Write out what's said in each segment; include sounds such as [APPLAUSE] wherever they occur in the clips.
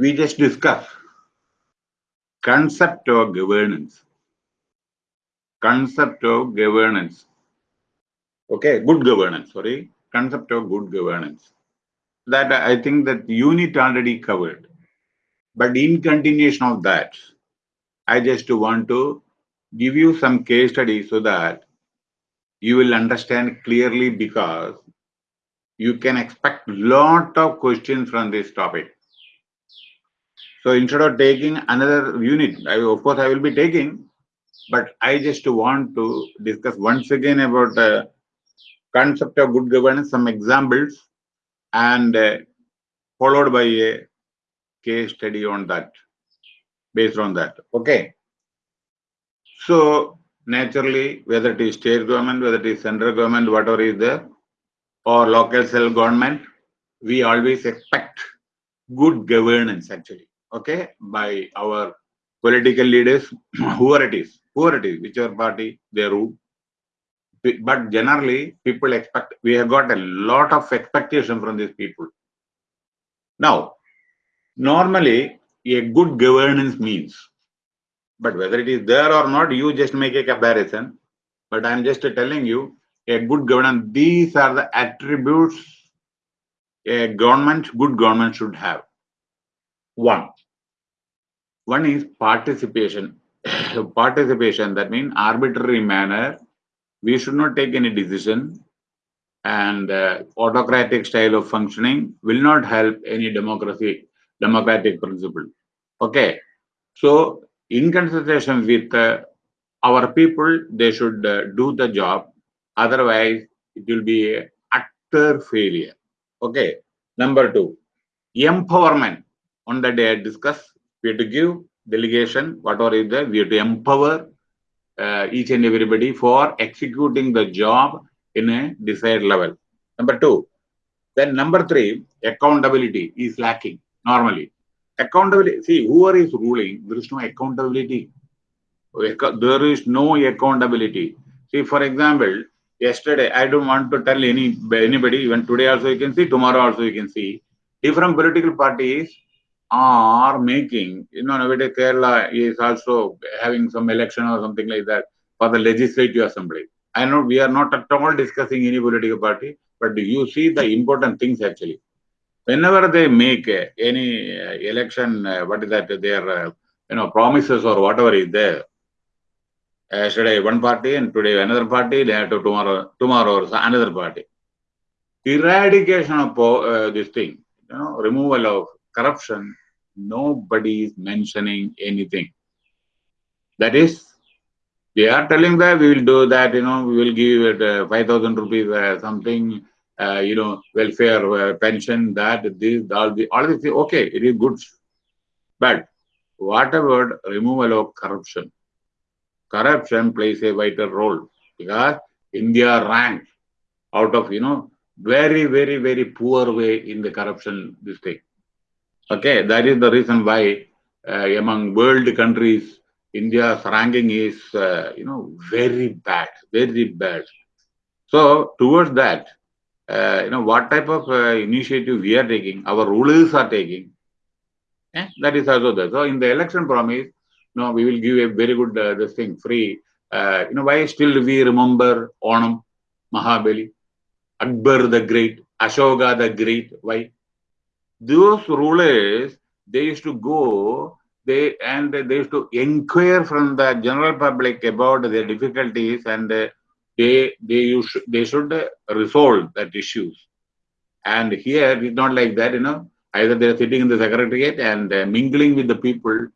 we just discuss concept of governance. Concept of governance. Okay, good governance, sorry. Concept of good governance. That I think that unit already covered. But in continuation of that, I just want to give you some case study so that you will understand clearly because you can expect lot of questions from this topic. So instead of taking another unit, I, of course I will be taking, but I just want to discuss once again about the concept of good governance, some examples, and uh, followed by a case study on that, based on that. Okay. So naturally, whether it is state government, whether it is central government, whatever is there, or local self government, we always expect good governance actually, okay, by our political leaders, [CLEARS THROAT] whoever it is, whoever it is, whichever party they rule. But generally, people expect, we have got a lot of expectation from these people. Now, normally, a good governance means but whether it is there or not, you just make a comparison. But I'm just telling you, a good governance, these are the attributes a government, good government should have. One. One is participation. [COUGHS] participation, that means arbitrary manner. We should not take any decision and uh, autocratic style of functioning will not help any democracy, democratic principle. Okay. So in consultation with uh, our people, they should uh, do the job. Otherwise, it will be a utter failure. Okay. Number two, empowerment. On the day I discuss, we have to give delegation, whatever is there, we have to empower uh, each and everybody for executing the job in a desired level. Number two. Then number three, accountability is lacking normally accountability see whoever is ruling there is no accountability there is no accountability see for example yesterday i don't want to tell any anybody even today also you can see tomorrow also you can see different political parties are making. You know nowadays kerala is also having some election or something like that for the legislative assembly. I know we are not at all discussing any political party but you see the important things actually. Whenever they make uh, any uh, election, uh, what is that, their, you know, promises or whatever is there, yesterday one party and today another party, to tomorrow, tomorrow another party. Eradication of uh, this thing, you know, removal of corruption, nobody is mentioning anything. That is, they are telling that we will do that, you know, we will give it uh, 5,000 rupees uh, something, uh, you know, welfare, uh, pension, that, this, all, the, all this, okay, it is good. But what about removal of corruption? Corruption plays a vital role because India ranks out of, you know, very, very, very poor way in the corruption, this thing. Okay, that is the reason why uh, among world countries, India's ranking is, uh, you know, very bad, very bad. So towards that, uh, you know, what type of uh, initiative we are taking, our rulers are taking. Eh? That is also there. So in the election promise, you know, we will give a very good uh, this thing free. Uh, you know, why still we remember Onam, Mahabali, Akbar the Great, Ashoka the Great? Why? Those rulers, they used to go they and they used to inquire from the general public about their difficulties and they they should they should resolve that issues. And here it's not like that, you know. Either they're sitting in the secretariat and mingling with the people.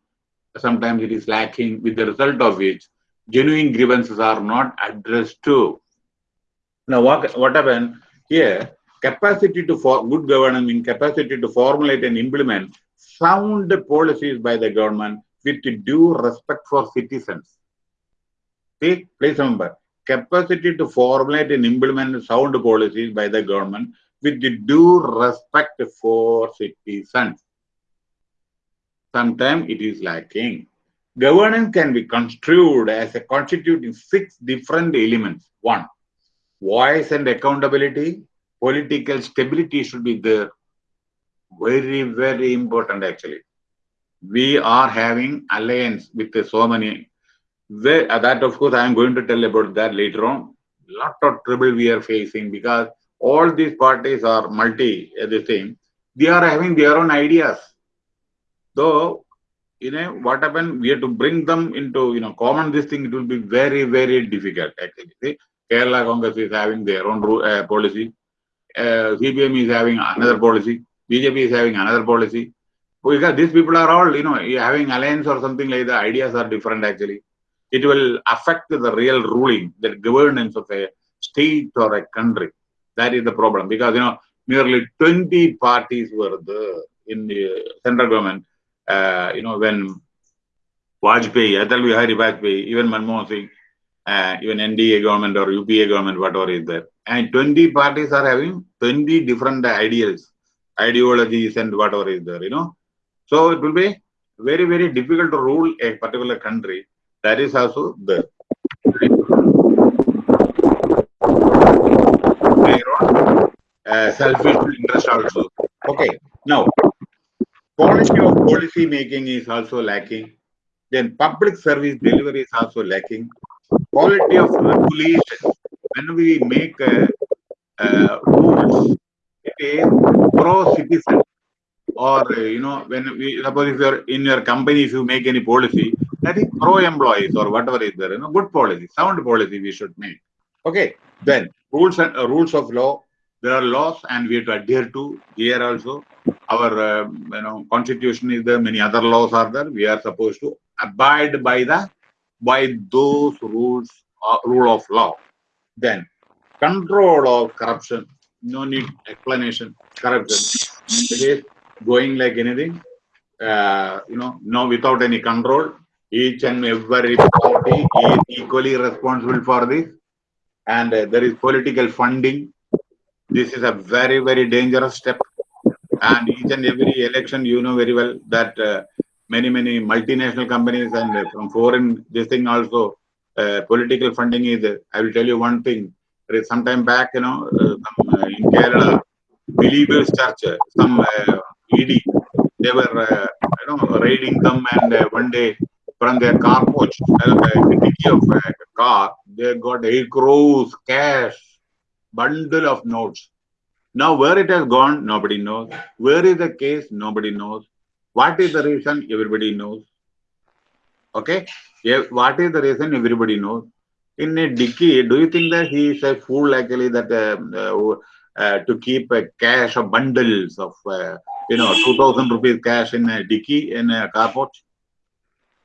Sometimes it is lacking, with the result of which genuine grievances are not addressed to. Now, what what happened here? Capacity to for good governance means capacity to formulate and implement sound policies by the government with due respect for citizens. See, please remember, capacity to formulate and implement sound policies by the government with due respect for citizens. Sometimes it is lacking. Governance can be construed as a constituting six different elements. One, voice and accountability, political stability should be there. Very, very important actually. we are having alliance with so many. Where, that of course I am going to tell about that later on. Lot of trouble we are facing because all these parties are multi uh, this thing. They are having their own ideas. Though you know what happened, we have to bring them into you know common this thing. It will be very very difficult actually. See, Kerala Congress is having their own uh, policy. Uh, CPM is having another policy. BJP is having another policy. Because these people are all, you know, having alliance or something like that. Ideas are different actually. It will affect the real ruling, the governance of a state or a country. That is the problem. Because, you know, nearly 20 parties were there in the central government, uh, you know, when Vajpayee, Atal Bihari Vajpayee, even Manmohan Singh, uh, even NDA government or UPA government, whatever is there. And 20 parties are having 20 different ideals, ideologies and whatever is there, you know. So it will be very, very difficult to rule a particular country. That is also there. uh, selfish interest also. Okay, now quality of policy making is also lacking. Then public service delivery is also lacking. Quality of regulation. When we make uh, uh, rules, it is pro-citizen. Or you know when we suppose if you're in your company if you make any policy that is pro employees or whatever is there you know good policy sound policy we should make. Okay then rules and uh, rules of law there are laws and we have to adhere to here also. Our uh, you know constitution is there many other laws are there. We are supposed to abide by the by those rules uh, rule of law then control of corruption no need explanation corruption it is going like anything, uh, you know, no without any control. Each and every party is equally responsible for this. And uh, there is political funding. This is a very, very dangerous step. And each and every election, you know very well that uh, many, many multinational companies and uh, from foreign, this thing also, uh, political funding is, I will tell you one thing. There is some time back, you know, uh, in Kerala, Believers Church, some ED. They were, uh, you know, raiding them, and uh, one day from their car porch, uh, the of a car, they got eight crores cash, bundle of notes. Now, where it has gone, nobody knows. Where is the case, nobody knows. What is the reason, everybody knows. Okay, what is the reason, everybody knows. In a dicky, do you think that he is a fool actually that uh, uh, to keep a cash of bundles of uh, you know, 2000 rupees cash in a dicky in a carport.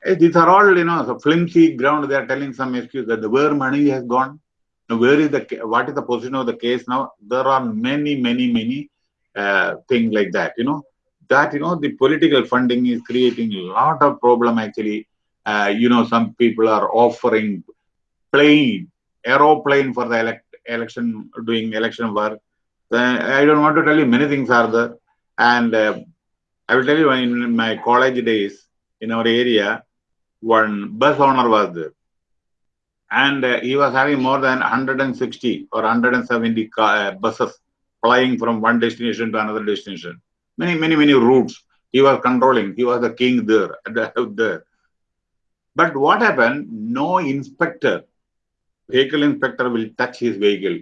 Hey, these are all, you know, so flimsy ground. They are telling some excuse that the where money has gone. Now, where is the, what is the position of the case now? There are many, many, many uh, things like that, you know, that, you know, the political funding is creating a lot of problem actually. Uh, you know, some people are offering plane, aeroplane for the elect, election, doing election work. I don't want to tell you many things are there and uh, I will tell you, in my college days, in our area, one bus owner was there. And uh, he was having more than 160 or 170 car, uh, buses flying from one destination to another destination. Many, many, many routes. He was controlling. He was the king there. [LAUGHS] there. But what happened? No inspector, vehicle inspector will touch his vehicle,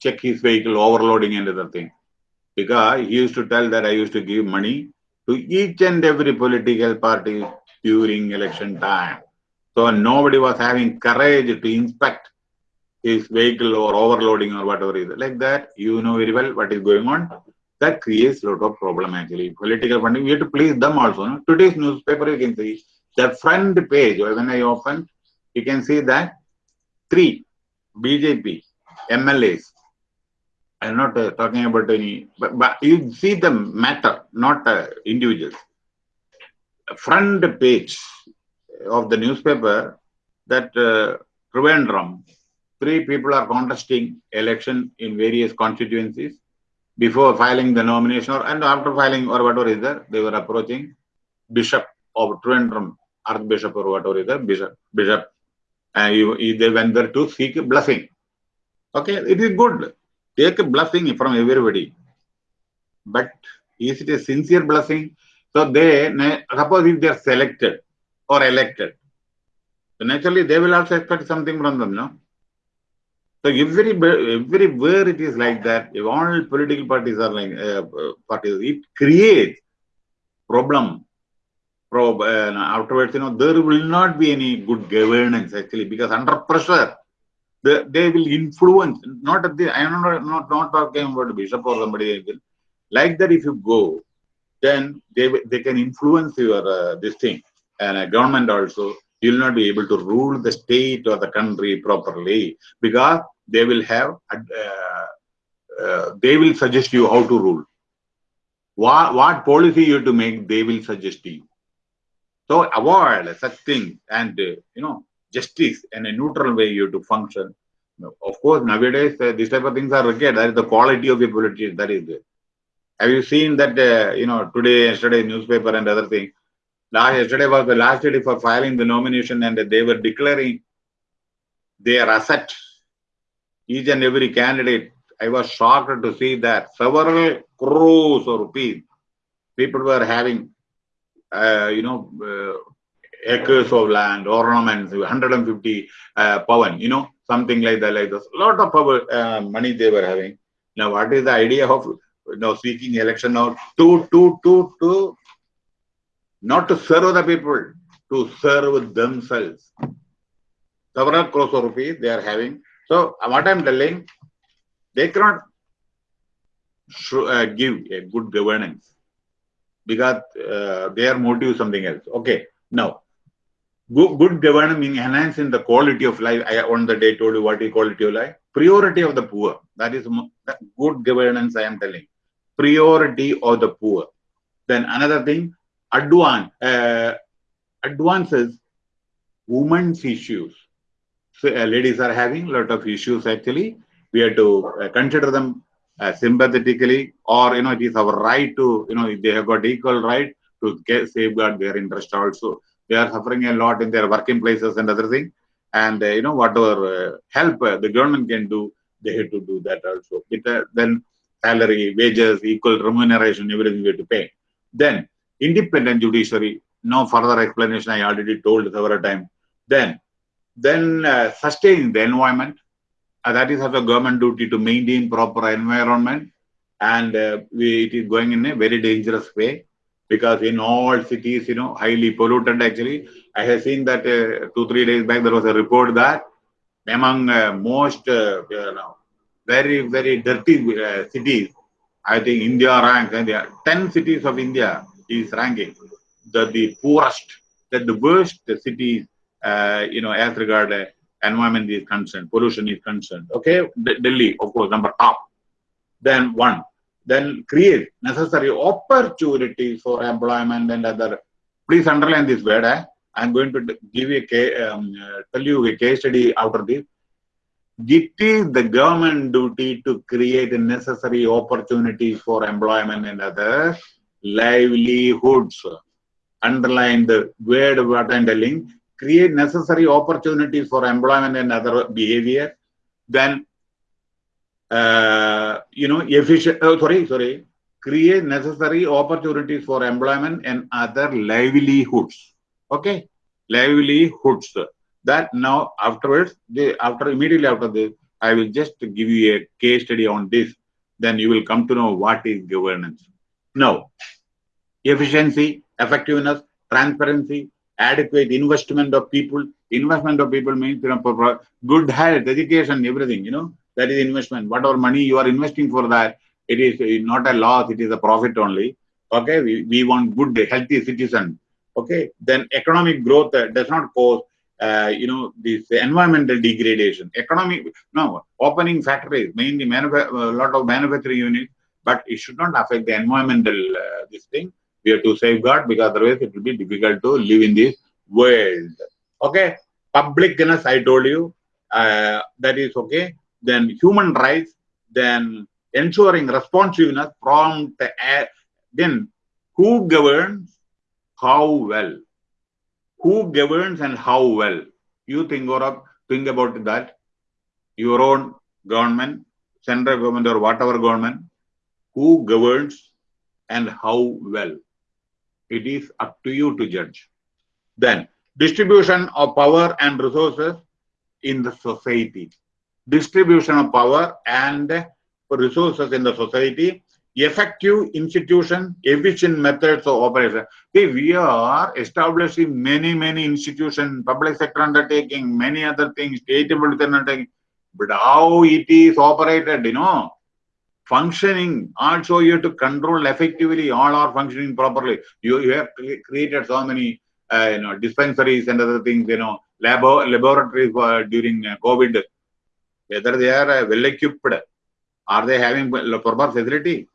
check his vehicle, overloading and other thing because he used to tell that I used to give money to each and every political party during election time. So nobody was having courage to inspect his vehicle or overloading or whatever is like that. You know very well what is going on. That creates a lot of problem actually. Political funding, we have to please them also. No? Today's newspaper, you can see the front page, when I open, you can see that three BJP MLAs I'm not uh, talking about any, but, but you see the matter, not uh, individuals. Front page of the newspaper that uh, Trivandrum, three people are contesting election in various constituencies before filing the nomination or and after filing or whatever is there, they were approaching Bishop of Trivandrum, Archbishop or whatever is there, Bishop, Bishop. And he, they went there to seek blessing. Okay, it is good take a blessing from everybody. But is it a sincere blessing? So they, suppose if they are selected or elected, so naturally they will also expect something from them, no? So every everywhere it is like that. If all political parties are like uh, parties, it creates problem. Prob, uh, afterwards, you know, there will not be any good governance actually because under pressure, they, they will influence. Not at the I am not not not talking about bishop or somebody like that. If you go, then they they can influence your uh, this thing and uh, government also you will not be able to rule the state or the country properly because they will have uh, uh, they will suggest you how to rule. What what policy you have to make they will suggest to you. So avoid such things and uh, you know justice in a neutral way you have to function. Of course nowadays uh, these type of things are required. That is the quality of a politician that is have you seen that uh, you know today yesterday newspaper and other thing. last yesterday was the last day for filing the nomination and they were declaring their asset each and every candidate i was shocked to see that several crores of rupees people were having uh, you know uh, acres of land ornaments 150 uh, pavan you know something like that like this a lot of power, uh, money they were having now what is the idea of you know seeking election now to to to to not to serve the people, to serve themselves. Several crores of rupees they are having. So what I'm telling, they cannot uh, give a good governance because uh, their motive is something else. Okay, now good, good governance means enhancing the quality of life. I on the day told you what is quality of life. Priority of the poor. That is good governance. I am telling. Priority of the poor. Then another thing, advance, uh, advances women's issues. So uh, ladies are having a lot of issues actually. We have to uh, consider them uh, sympathetically or, you know, it is our right to, you know, they have got equal right to get, safeguard their interest also. They are suffering a lot in their working places and other things. And, uh, you know, whatever uh, help the government can do, they have to do that also. It, then salary, wages, equal remuneration, everything we have to pay. Then independent judiciary, no further explanation, I already told several times. Then, then uh, sustain the environment. Uh, that is also government duty to maintain proper environment. And uh, we, it is going in a very dangerous way because in all cities, you know, highly polluted actually. I have seen that uh, two, three days back, there was a report that among uh, most, uh, you know, very, very dirty cities, I think India ranks, and there 10 cities of India is ranking the, the poorest, that the worst cities, uh, you know, as regard uh, environment is concerned, pollution is concerned. Okay, D Delhi, of course, number top. Then one, then create necessary opportunities for employment and other. Please underline this word. Eh? I'm going to give you a um, uh, tell you a case study out of this. It is the government duty to create the necessary opportunities for employment and other livelihoods. Underline the word what I'm telling. Create necessary opportunities for employment and other behavior. Then, uh, you know, efficient, oh, sorry, sorry. Create necessary opportunities for employment and other livelihoods. Okay? Livelihoods. That now afterwards, the, after immediately after this, I will just give you a case study on this. Then you will come to know what is governance. Now, efficiency, effectiveness, transparency, adequate investment of people. Investment of people means you know, good health, education, everything, you know, that is investment. Whatever money you are investing for that, it is not a loss, it is a profit only. Okay, we, we want good, healthy citizen. Okay, then economic growth uh, does not cause, uh, you know, this environmental degradation. Economic, no, opening factories, mainly a lot of manufacturing units, but it should not affect the environmental, uh, this thing we have to safeguard because otherwise it will be difficult to live in this world. Okay, publicness, I told you, uh, that is okay. Then human rights, then ensuring responsiveness from the air. Then who governs, how well? Who governs and how well? You think, or think about that. Your own government, central government or whatever government, who governs and how well It is up to you to judge. Then, distribution of power and resources in the society. Distribution of power and resources in the society effective institution, efficient methods of operation. See, we are establishing many, many institutions, public sector undertaking, many other things, state undertaking, but how it is operated, you know, functioning, also you have to control effectively, all are functioning properly. You, you have created so many, uh, you know, dispensaries and other things, you know, lab laboratories during uh, COVID, whether they are uh, well equipped, are they having proper facility?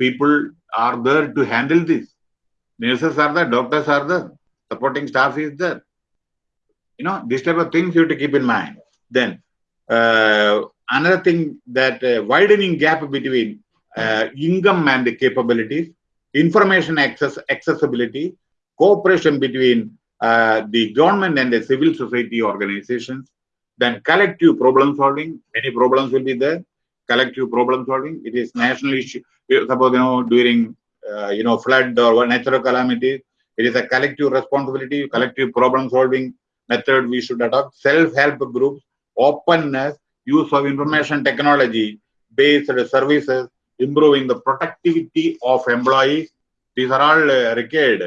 people are there to handle this. Nurses are there, doctors are there, supporting staff is there. You know, this type of things you have to keep in mind. Then, uh, another thing that uh, widening gap between uh, income and the capabilities, information access accessibility, cooperation between uh, the government and the civil society organizations, then collective problem solving, many problems will be there, collective problem solving. It is national issue. Suppose you know during uh, you know flood or natural calamity, it is a collective responsibility, collective problem solving method we should adopt. Self-help groups, openness, use of information technology based services, improving the productivity of employees. These are all uh, required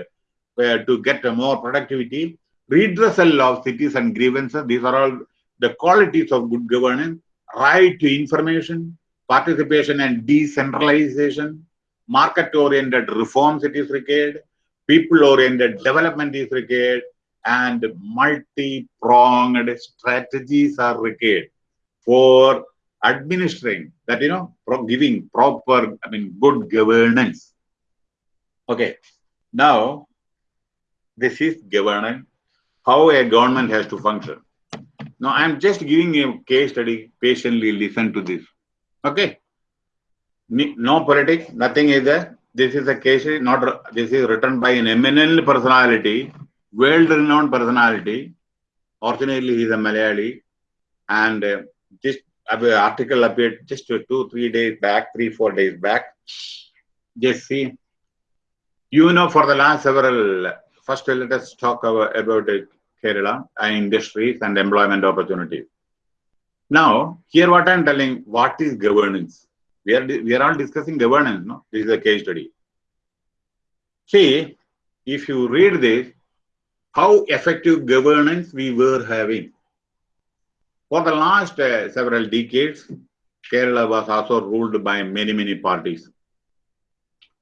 uh, to get more productivity. Redressal of citizen grievances. These are all the qualities of good governance right to information, participation and decentralization, market-oriented reforms it is required, people-oriented development is required, and multi-pronged strategies are required for administering that, you know, giving proper, I mean, good governance. Okay, now this is governance, how a government has to function. Now, I'm just giving a case study. Patiently listen to this. Okay. No politics, nothing is there. This is a case, study, not this is written by an eminent personality, world-renowned personality. Fortunately, he's a Malayali, and uh, this article appeared just two, three days back, three, four days back. Just see. You know, for the last several, first let us talk about, about Kerala and industries and employment opportunities. Now, here what I'm telling, what is governance? We are, we are all discussing governance, no? This is a case study. See, if you read this, how effective governance we were having. For the last uh, several decades, Kerala was also ruled by many, many parties.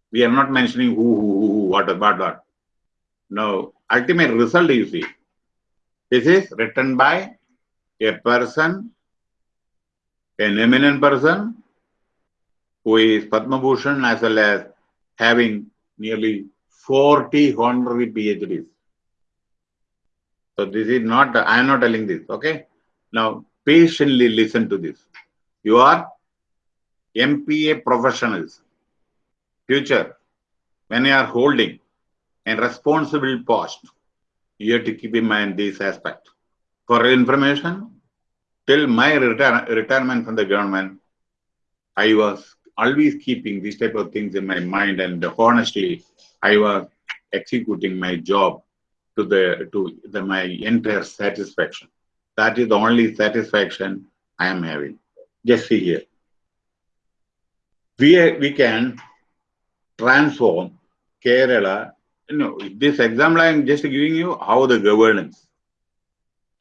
We are not mentioning who, who, who, who what, what, what. No, ultimate result you see. This is written by a person, an eminent person who is Padma Bhushan as well as having nearly 40 honorary PhDs. So this is not, I am not telling this, okay? Now, patiently listen to this. You are MPA professionals, future, when you are holding a responsible post, you have to keep in mind this aspect. For information, till my retire retirement from the government, I was always keeping these type of things in my mind and honestly, I was executing my job to the to the, my entire satisfaction. That is the only satisfaction I am having. Just see here. We, we can transform Kerala no, this example I am just giving you how the governance.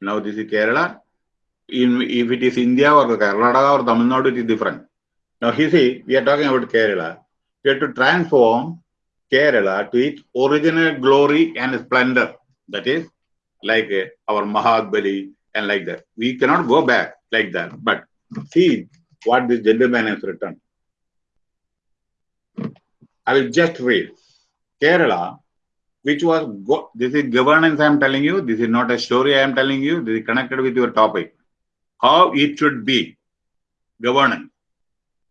Now this is Kerala. In, if it is India or Karnataka or Tamil Nadu, it is different. Now you see, we are talking about Kerala. We have to transform Kerala to its original glory and splendor. That is like uh, our Mahabali and like that. We cannot go back like that. But see what this gentleman has written. I will just read. Kerala which was this is governance I am telling you. This is not a story I am telling you. This is connected with your topic. How it should be governance.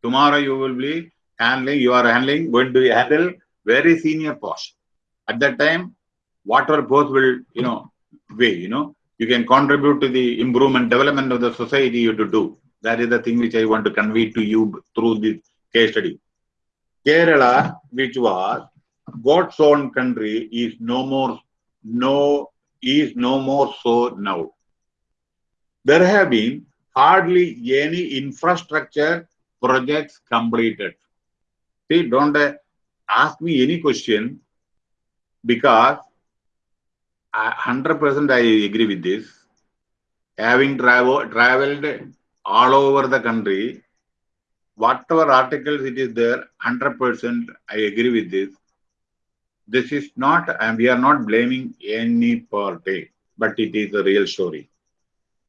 Tomorrow you will be handling, you are handling, going to handle very senior post. At that time, whatever post will, you know, way, you know, you can contribute to the improvement, development of the society you to do. That is the thing which I want to convey to you through this case study. Kerala, which was God's own country is no more, no, is no more so now. There have been hardly any infrastructure projects completed. See, don't ask me any question because 100% I agree with this. Having travel, traveled all over the country, whatever articles it is there, 100% I agree with this. This is not, and we are not blaming any party, but it is a real story.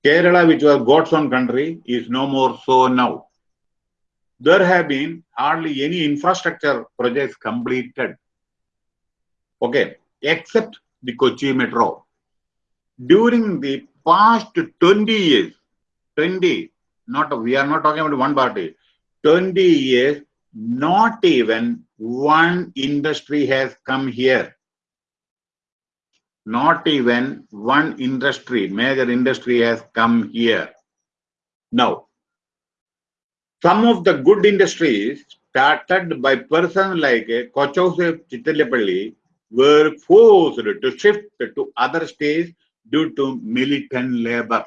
Kerala, which was God's own country, is no more so now. There have been hardly any infrastructure projects completed. Okay, except the Kochi Metro. During the past 20 years, 20, not we are not talking about one party, 20 years, not even one industry has come here. Not even one industry, major industry has come here. Now, some of the good industries started by persons like Kochouseph Chittilappilly were forced to shift to other states due to militant labor.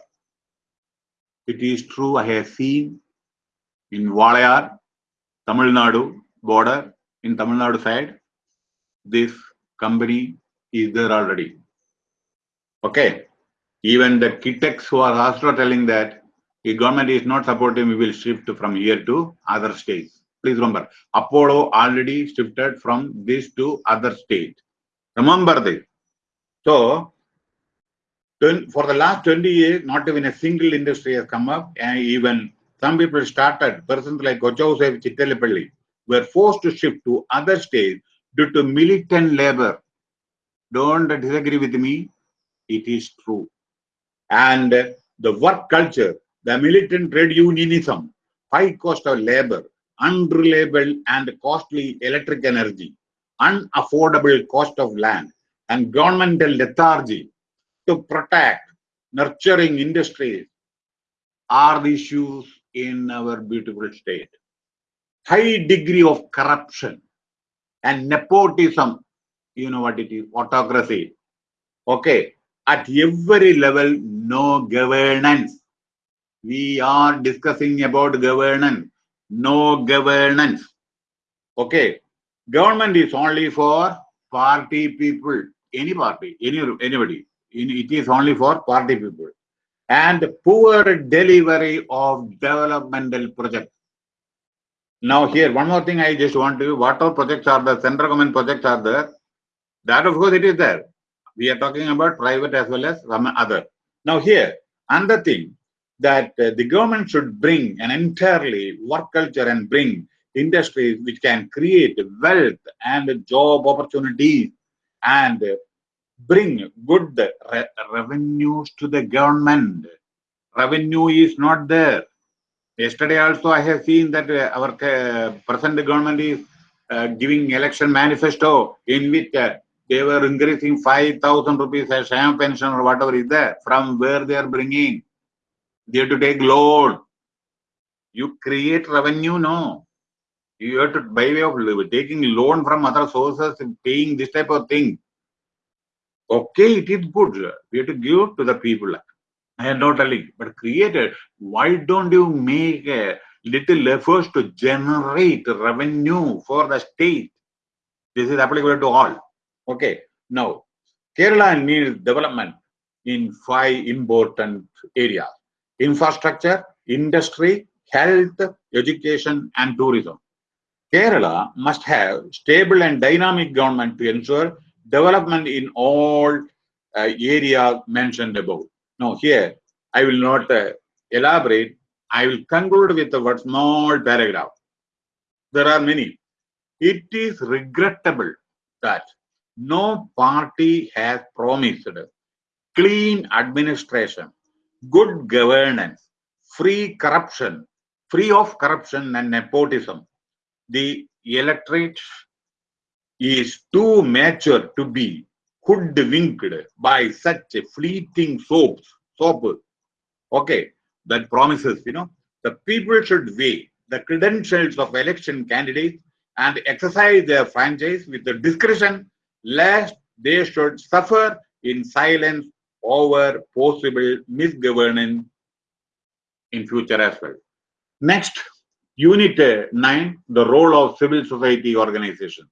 It is true, I have seen in Walayar, Tamil Nadu border, in Tamil Nadu side, this company is there already. Okay. Even the Kitex who are also telling that the government is not supporting, we will shift from here to other states. Please remember, Apollo already shifted from this to other state. Remember this. So, for the last 20 years, not even a single industry has come up, and even some people started, persons like Kochouseph Chittilappilly were forced to shift to other states due to militant labor. Don't disagree with me, it is true. And the work culture, the militant trade unionism, high cost of labor, unreliable and costly electric energy, unaffordable cost of land, and governmental lethargy to protect nurturing industries are the issues in our beautiful state. High degree of corruption and nepotism, you know what it is, autocracy. Okay, at every level, no governance. We are discussing about governance, no governance. Okay, Government is only for party people, any party, any anybody. It is only for party people. And poor delivery of developmental projects. Now here, one more thing I just want to, what all projects are the central government projects are there? That of course it is there. We are talking about private as well as some other. Now here, another thing that uh, the government should bring an entirely work culture and bring industries which can create wealth and job opportunities and bring good re revenues to the government. Revenue is not there. Yesterday also I have seen that uh, our uh, present government is uh, giving election manifesto in which uh, they were increasing 5,000 rupees as sham pension or whatever is there. From where they are bringing? They have to take loan. You create revenue, no you have to by way of taking loan from other sources and paying this type of thing. Okay it is good. We have to give to the people. I am not telling but create it why don't you make a little efforts to generate revenue for the state? This is applicable to all. Okay now kerala needs development in five important areas. Infrastructure industry health education and tourism Kerala must have stable and dynamic government to ensure development in all uh, areas mentioned above. Now here, I will not uh, elaborate. I will conclude with a small paragraph. There are many. It is regrettable that no party has promised clean administration, good governance, free corruption, free of corruption and nepotism, the electorate is too mature to be hoodwinked by such a fleeting soaps, soap. Okay, that promises, you know, the people should weigh the credentials of election candidates and exercise their franchise with the discretion lest they should suffer in silence over possible misgovernance in future as well. Next, Unit uh, 9, the role of civil society organization.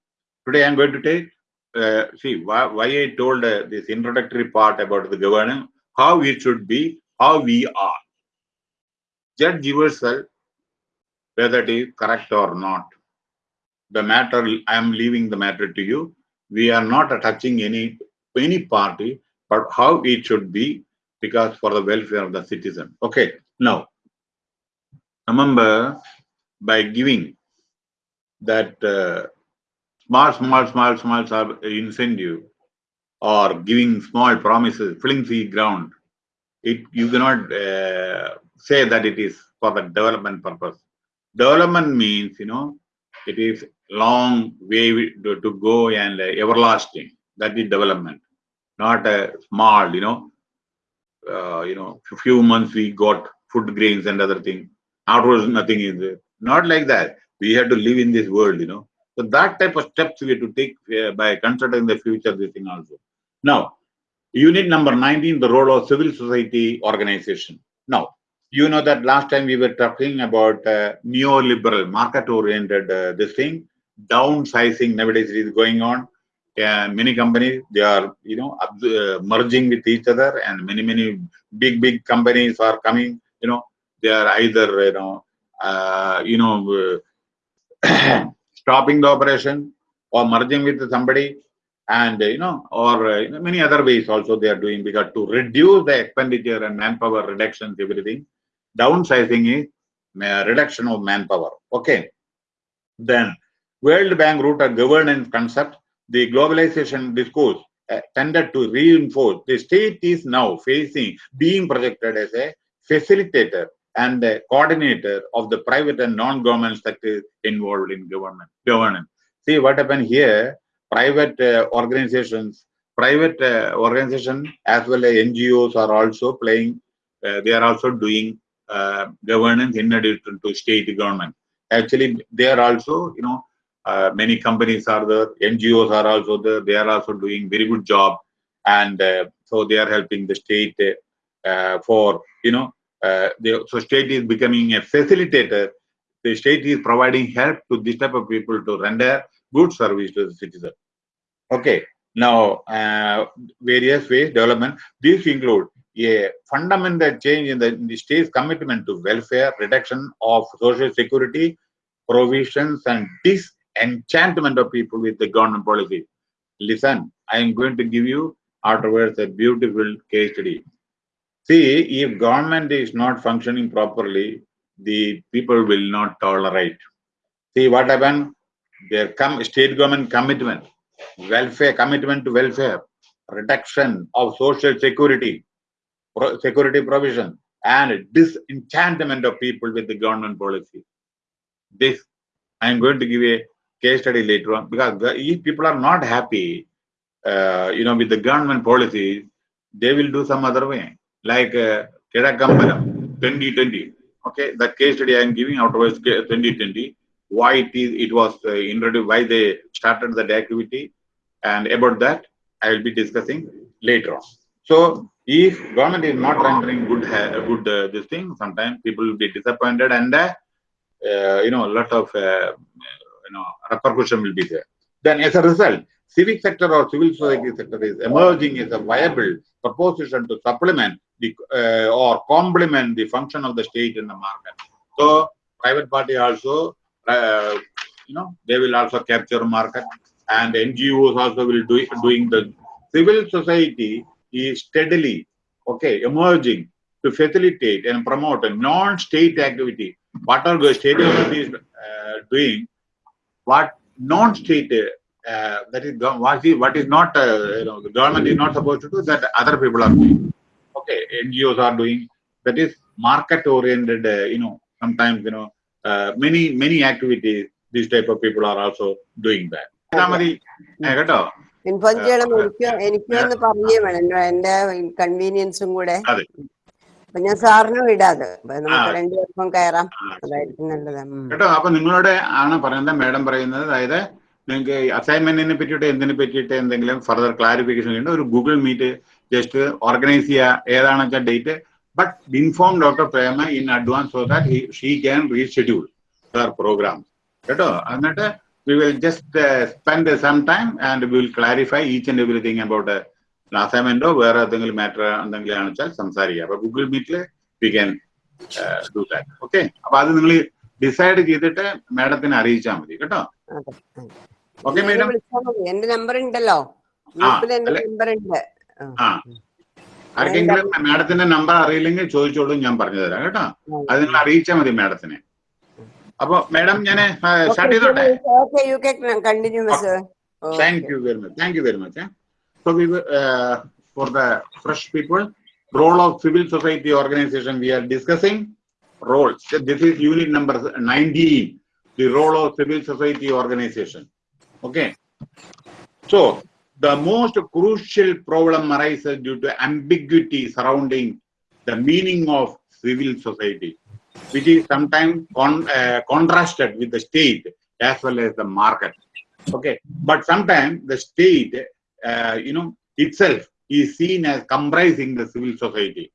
Today I'm going to take, uh, see why, why I told uh, this introductory part about the governance, how it should be, how we are. Judge yourself whether it is correct or not. The matter, I am leaving the matter to you. We are not touching any, any party, but how it should be because for the welfare of the citizen. Okay, now, remember by giving that uh, small, small, small, small incentive or giving small promises, flimsy ground, it you cannot uh, say that it is for the development purpose. Development means, you know, it is long way to, to go and uh, everlasting. That is development, not a small, you know, uh, you know, few months we got food grains and other things. Afterwards, nothing is there. Not like that. We have to live in this world, you know. So that type of steps we have to take uh, by considering the future, this thing also. Now, unit number 19, the role of civil society organization. Now, you know that last time we were talking about uh, neoliberal, market-oriented uh, this thing, downsizing nowadays is going on. Uh, many companies, they are, you know, uh, merging with each other and many, many big, big companies are coming, you know, they are either, you know, you know, uh, [CLEARS THROAT] stopping the operation or merging with somebody and you know or uh, many other ways also they are doing because to reduce the expenditure and manpower reductions everything downsizing is uh, reduction of manpower. Okay. Then world bank root a governance concept the globalization discourse uh, tended to reinforce the state is now facing being projected as a facilitator and a coordinator of the private and non-government sector involved in government governance see what happened here private uh, organizations, private uh, organization as well as NGOs are also playing, uh, they are also doing uh, governance in addition to state government. Actually, they are also, you know, uh, many companies are there, NGOs are also there, they are also doing very good job. And uh, so they are helping the state for, you know, they, so state is becoming a facilitator. The state is providing help to this type of people to render good service to the citizen. Okay, now uh, various ways development. These include a fundamental change in the, in the state's commitment to welfare, reduction of social security, provisions, and disenchantment of people with the government policy. Listen, I am going to give you afterwards a beautiful case study. See, if government is not functioning properly, the people will not tolerate. See what happened? Their com state government commitment welfare, commitment to welfare, reduction of social security, pro security provision, and disenchantment of people with the government policy. This, I am going to give a case study later on because if people are not happy, uh, you know, with the government policies, they will do some other way, like uh, Kizhakkambalam 2020. Okay, that case study I am giving afterwards 2020 why it is it was uh, introduced, why they started that activity, and about that I will be discussing later on. So if government is not rendering good good uh, this thing, sometimes people will be disappointed, and uh, uh you know a lot of uh, you know repercussion will be there. Then as a result, civic sector or civil society sector is emerging as a viable proposition to supplement the uh, or complement the function of the state in the market. So private party also uh, you know, they will also capture market and NGOs also will do doing the civil society is steadily, okay, emerging to facilitate and promote a non-state activity. What are the state is uh, doing, what non-state uh, that is what is, what is not uh, you know the government is not supposed to do that other people are doing. Okay, NGOs are doing that is market oriented. Uh, you know sometimes you know uh, many many activities these type of people are also doing that കേട്ടോ inform ചെയ്യണം എനിക്ക് എനിക്ക് ഒന്ന് പറഞ്ഞേ വേണം എന്റെ കൺവീനിയൻസും കൂടെ അപ്പൊ ഞാൻ സാറിന് അപ്പൊ നമുക്ക്. രണ്ടുപേർക്കും കയറാം അതായിരിക്കും നല്ലത്. കേട്ടോ അപ്പൊ നിങ്ങളോട് ആണ് പറയുന്നത് മാഡം പറയുന്നത് അതായത് നിങ്ങൾക്ക് അസൈൻമെന്റിനെ പറ്റിയിട്ട് എന്തിനെ പറ്റിയിട്ട് എന്തെങ്കിലും ഫർദർ ക്ലാരിഫിക്കേഷൻ ചെയ്യേണ്ട ഒരു ഗൂഗിൾ മീറ്റ് ജസ്റ്റ് ഓർഗനൈസ് ചെയ്യുക ഏതാണെന്ന് വെച്ചാൽ date but inform doctor Prema in advance so that she can reschedule their programme കേട്ടോ? എന്നിട്ട് we will just spend some time and will clarify each and everything about അസൈൻമെന്റോ വേറെ എന്തെങ്കിലും matter എന്തെങ്കിലും ആണെന്ന് വെച്ചാൽ സംസാരിക്കുക അപ്പൊ ഗൂഗിൾ മീറ്റിൽ we can do that okay അപ്പൊ അത് നിങ്ങൾ ഡിസൈഡ് ചെയ്തിട്ട് മാഡത്തിനെ അറിയിച്ചാൽ മതി. കേട്ടോ. ഓക്കെ എന്റെ നമ്പർ ഉണ്ടല്ലോ. നമ്പർ ഉണ്ട്. ആർക്കെങ്കിലും മാഡത്തിന്റെ നമ്പർ അറിയില്ലെങ്കിൽ ചോദിച്ചോളൂ ഞാൻ പറഞ്ഞു തരാം കേട്ടോ അത് നിങ്ങൾ അറിയിച്ചാൽ മതി മാഡത്തിനെ. അപ്പൊ മാഡം ഞാൻ സ്റ്റാർട്ട് ചെയ്തോട്ടെ? Thank you very much thank you very much for the fresh people role of civil society organisation we are discussing role this is unit number nineteen are discussing. Role. So This is unit number 19, the role of civil society organization. Okay. So the most crucial problem arises due to ambiguity surrounding the meaning of civil society, which is sometimes con- uh, contrasted with the state as well as the market okay but sometimes the state uh, you know itself is seen as comprising the civil society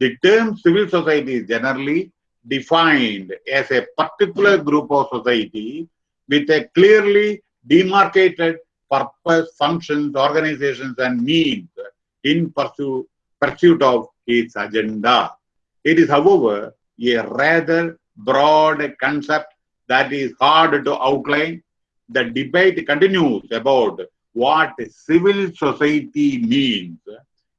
the term civil society is generally defined as a particular group of society with a clearly demarcated purpose functions organizations and means in pursuit, pursuit of its agenda. It is however a rather broad concept that is hard to outline. The debate continues about what civil society means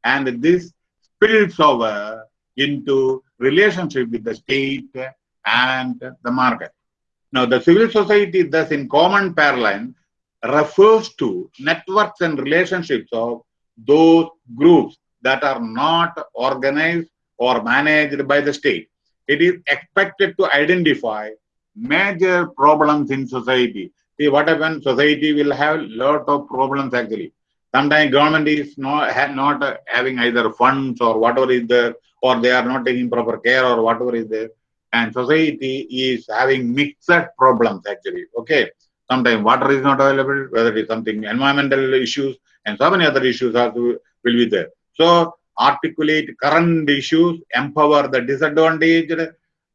and this spills over into relationship with the state and the market. Now the civil society thus in common parlance refers to networks and relationships of those groups that are not organized or managed by the state. It is expected to identify major problems in society. See what happens, society will have lot of problems actually. Sometimes government is not, not having either funds or whatever is there, or they are not taking proper care or whatever is there. And society is having mixed problems actually. Okay. Sometimes water is not available, whether it is something environmental issues and so many other issues also will be there. So articulate current issues, empower the disadvantaged.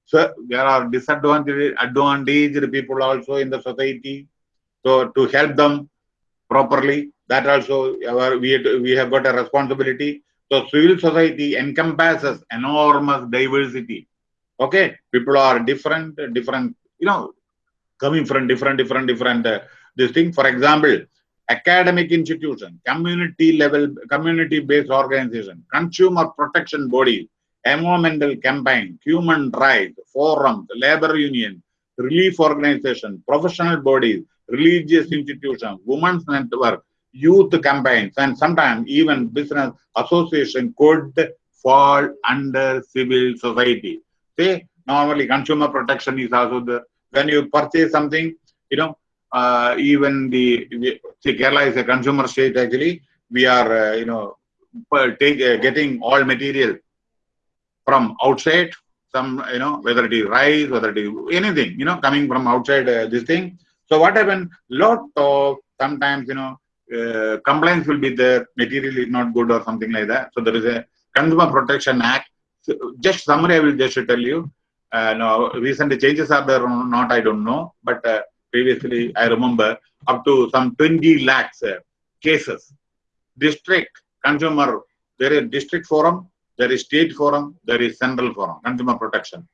So there are disadvantaged advantaged people also in the society. So to help them properly, that also our, we, we have got a responsibility. So civil society encompasses enormous diversity. Okay, people are different, different, you know, coming from different, different, different. Uh, this thing, for example, academic institution, community level, community-based organization, consumer protection bodies, environmental campaign, human rights, forums, labor union, relief organization, professional bodies, religious institutions, women's network, youth campaigns, and sometimes even business association could fall under civil society. Say, normally consumer protection is also the, when you purchase something, you know, uh, even the, we- see, Kerala is a consumer state actually, we are, uh, you know, take, uh, getting all material from outside, some, you know, whether it is rice, whether it is anything, you know, coming from outside uh, this thing. So what happened? Lot of sometimes, you know, uh, complaints will be there, material is not good or something like that. So there is a Consumer Protection Act. So just summary, I will just tell you. Uh, recent changes are there or not, I don't know. But uh, previously, I remember up to some 20 lakhs uh, cases. District consumer, there is district forum, there is state forum, there is central forum, consumer protection.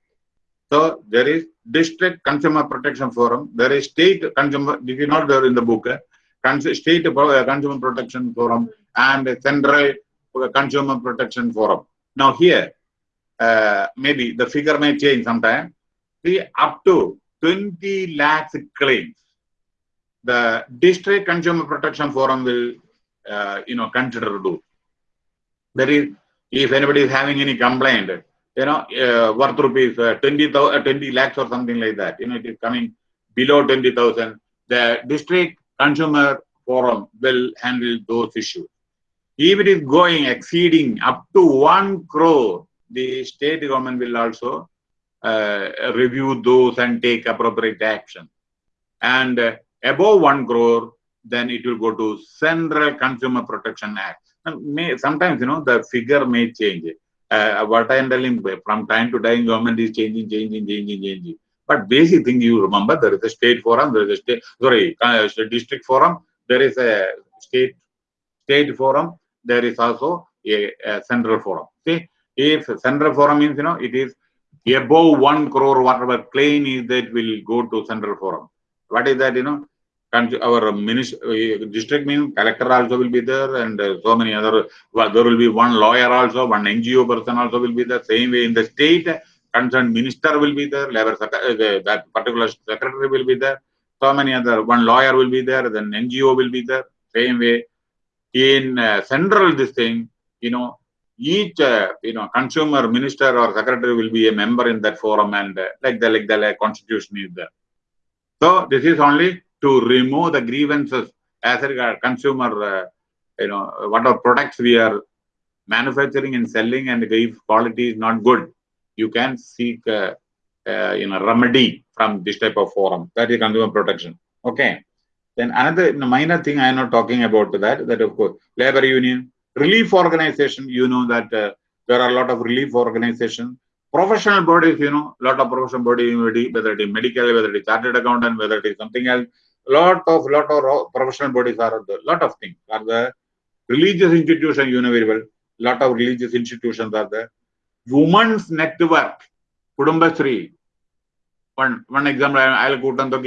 So there is district consumer protection forum, there is state consumer, this is not there in the book, state uh, consumer protection forum and central uh, consumer protection forum. Now here, uh, maybe the figure may change sometime. See, up to 20 lakhs claims, the district consumer protection forum will, uh, you know, consider do. There is, if anybody is having any complaint, you know, uh, worth rupees uh, 20, thou- uh, 20 lakhs or something like that, you know, it is coming below 20,000, the district consumer forum will handle those issues. Even If it is going exceeding up to one crore, the state government will also uh, review those and take appropriate action. And uh, above one crore, then it will go to Central Consumer Protection Act. May, sometimes, you know, the figure may change. Uh, what I am telling from time to time, government is changing, changing, changing, changing. But basic thing you remember, there is a state forum, there is a state, sorry, uh, district forum, there is a state state forum, there is also a, a central forum. See, if central forum means, you know, it is above one crore, whatever claim is that will go to central forum. What is that, you know? Our minister, district means collector also will be there and uh, so many other, well, there will be one lawyer also, one NGO person also will be the same way in the state, concerned minister will be there, labor, uh, that particular secretary will be there, so many other, one lawyer will be there, then NGO will be there, same way. In uh, central this thing, you know, each uh, you know consumer minister or secretary will be a member in that forum and uh, like the like the like constitution is there so this is only to remove the grievances as regard consumer uh, you know what whatever products we are manufacturing and selling and if quality is not good you can seek uh, you know remedy from this type of forum that is consumer protection okay then another minor thing i am not talking about that that of course labor union relief organization, you know that uh, there are a lot of relief organizations. Professional bodies, you know, a lot of professional body, whether it is medical, whether it is chartered accountant, whether it is something else, lot of lot of professional bodies are the lot of things are the religious institution, you know very well. Lot of religious institutions are there. Women's network, Kudumbashree. One one example I'll put on the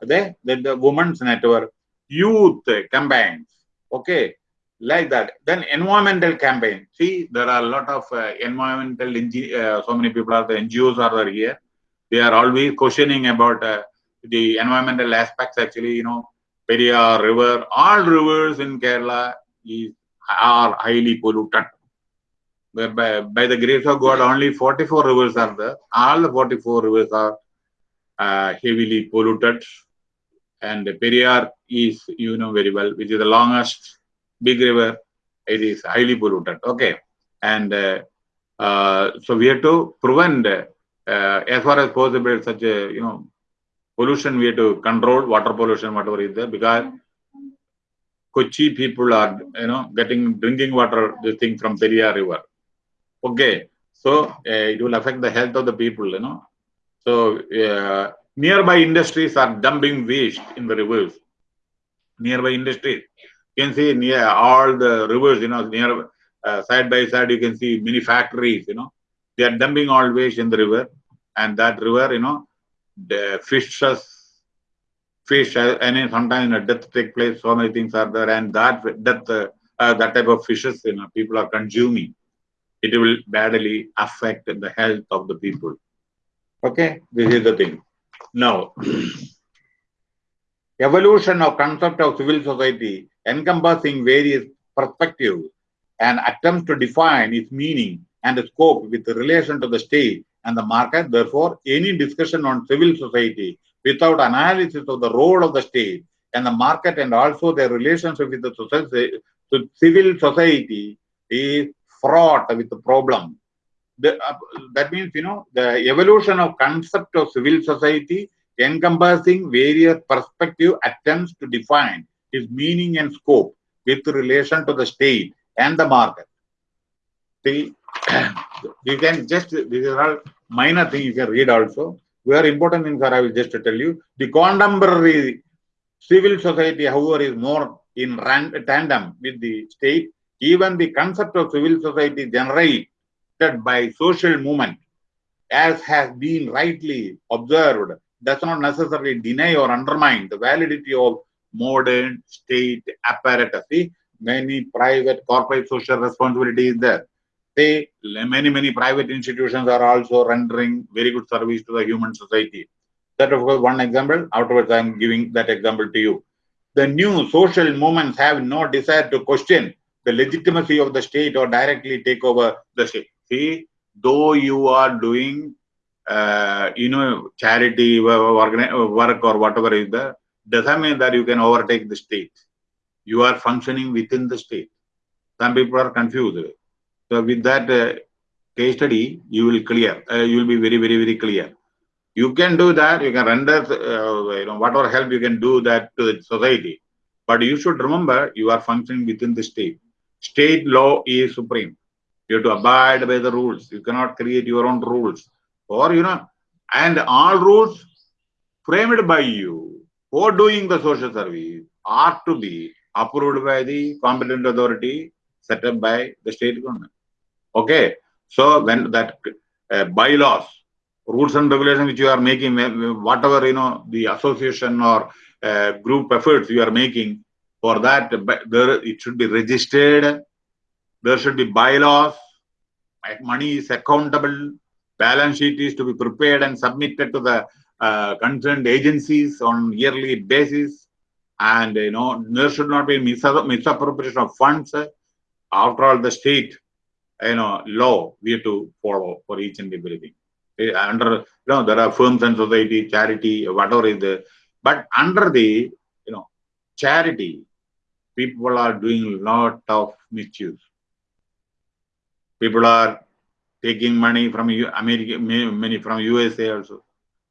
the, the women's network, youth campaigns. Okay, like that. Then environmental campaign. See, there are a lot of uh, environmental, uh, so many people are the NGOs are there here. They are always questioning about uh, the environmental aspects. Actually, you know, Periyar River, all rivers in Kerala is, are highly polluted. By, the grace of God, only 44 rivers are there. All the 44 rivers are uh, heavily polluted. And Periyar is, you know very well, which is the longest big river, it is highly polluted. Okay. And uh, uh, so we have to prevent, uh, as far as possible, such a, you know, pollution, we have to control water pollution, whatever is there, because Kochi people are, you know, getting drinking water, this thing from Periyar River. Okay. So uh, it will affect the health of the people, you know. So uh, nearby industries are dumping waste in the rivers. Nearby industries you can see near all the rivers, you know, near uh, side by side, you can see many factories, you know, they are dumping all waste in the river, and that river, you know, the fishes, fish, and sometimes a death take place. So many things are there, and that death, uh, that type of fishes, you know, people are consuming. It will badly affect the health of the people. Okay, this is the thing. Now, [CLEARS THROAT] evolution of concept of civil society encompassing various perspectives and attempts to define its meaning and scope with relation to the state and the market. Therefore, any discussion on civil society without analysis of the role of the state and the market and also their relationship with the society, to civil society is fraught with the problem. The, uh, that means, you know, the evolution of concept of civil society encompassing various perspective attempts to define its meaning and scope with relation to the state and the market. See, you [COUGHS] can just, these are all minor things you can read also. Very important things are I will just tell you. The contemporary civil society, however, is more in tandem with the state. Even the concept of civil society generated by social movement, as has been rightly observed, does not necessarily deny or undermine the validity of modern state apparatus. See, many private corporate social responsibility is there. Many, many private institutions are also rendering very good service to the human society. That of course one example. Afterwards, I am giving that example to you. The new social movements have no desire to question the legitimacy of the state or directly take over the state. See, though you are doing, uh, you know, charity work or whatever is there, doesn't mean that you can overtake the state. You are functioning within the state. Some people are confused. So with that uh, case study, you will clear. Uh, you will be very, very, very clear. You can do that. You can render, uh, you know, whatever help you can do that to the society. But you should remember you are functioning within the state. State law is supreme. You have to abide by the rules. You cannot create your own rules. Or, you know, and all rules framed by you for doing the social service are to be approved by the competent authority set up by the state government. Okay. So when that uh, bylaws, rules and regulations which you are making, whatever, you know, the association or uh, group efforts you are making for that, there, it should be registered. There should be bylaws. Money is accountable. Balance sheet is to be prepared and submitted to the uh, concerned agencies on yearly basis. And, you know, there should not be misappropriation of funds. After all, the state, you know, law we have to follow for each and everything. Under, you know, there are firms and society, charity, whatever is there. But under the, you know, charity, people are doing a lot of misuse. People are taking money from America, many from USA also,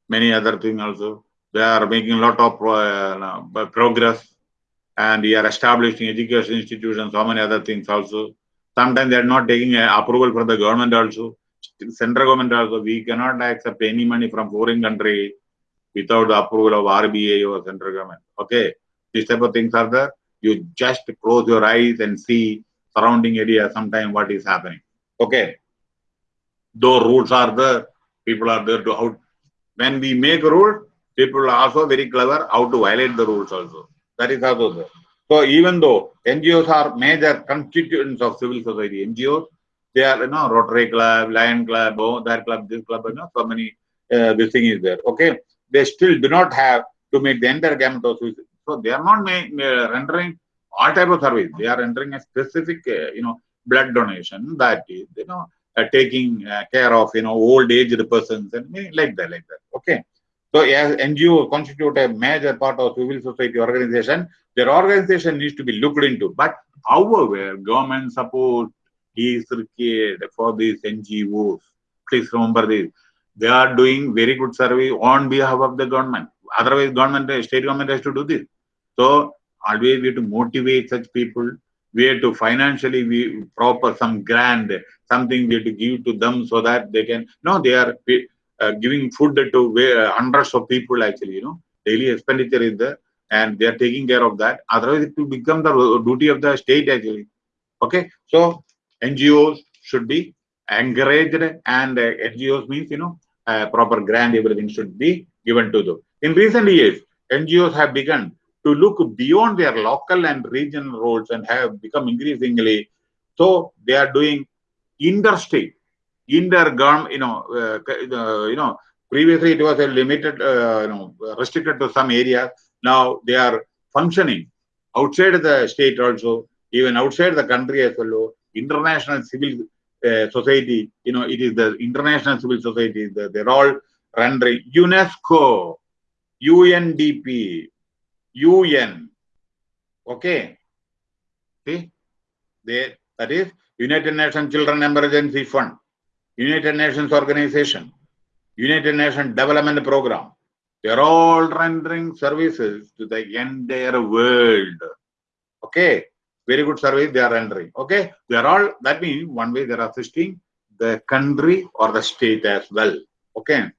many other things also. They are making a lot of uh, progress and we are establishing education institutions, so many other things also. Sometimes they are not taking approval from the government also. Central government also, we cannot accept any money from foreign country without the approval of RBI or central government. Okay, these type of things are there. You just close your eyes and see surrounding area sometime what is happening. Okay, though rules are there, people are there to out. When we make a rule, people are also very clever how to violate the rules also. That is also there. So even though NGOs are major constituents of civil society, NGOs, they are, you know, Rotary Club, Lion Club, oh, that club, this club, you know, so many, uh, this thing is there. Okay. They still do not have to make the entire gamut of So they are not rendering all type of service. They are rendering a specific, uh, you know, blood donation that is, you know, uh, taking uh, care of, you know, old aged persons and like that, like that. Okay. So as NGO constitute a major part of civil society organization, their organization needs to be looked into. But however, government support is required for these NGOs. Please remember this. They are doing very good service on behalf of the government. Otherwise, government, state government has to do this. So always we have to motivate such people. We have to financially we proper some grant, something we have to give to them so that they can. No, they are uh, giving food to uh, hundreds of people actually. You know, daily expenditure is there, and they are taking care of that. Otherwise, it will become the duty of the state actually. Okay, so NGOs should be encouraged, and uh, NGOs means you know uh, proper grant, everything should be given to them. In recent years, NGOs have begun to look beyond their local and regional roles and have become increasingly so they are doing interstate, inter you know, uh, uh, you know, previously it was a limited, uh, you know, restricted to some areas. Now they are functioning outside the state also, even outside the country as well. International civil uh, society, you know, it is the international civil society. The, they're all rendering UNESCO, UNDP, UN. Okay. See, they, that is United Nations Children Emergency Fund, United Nations Organization, United Nations Development Program. They are all rendering services to the entire world. Okay. Very good service they are rendering. Okay. They are all, that means one way they are assisting the country or the state as well. Okay.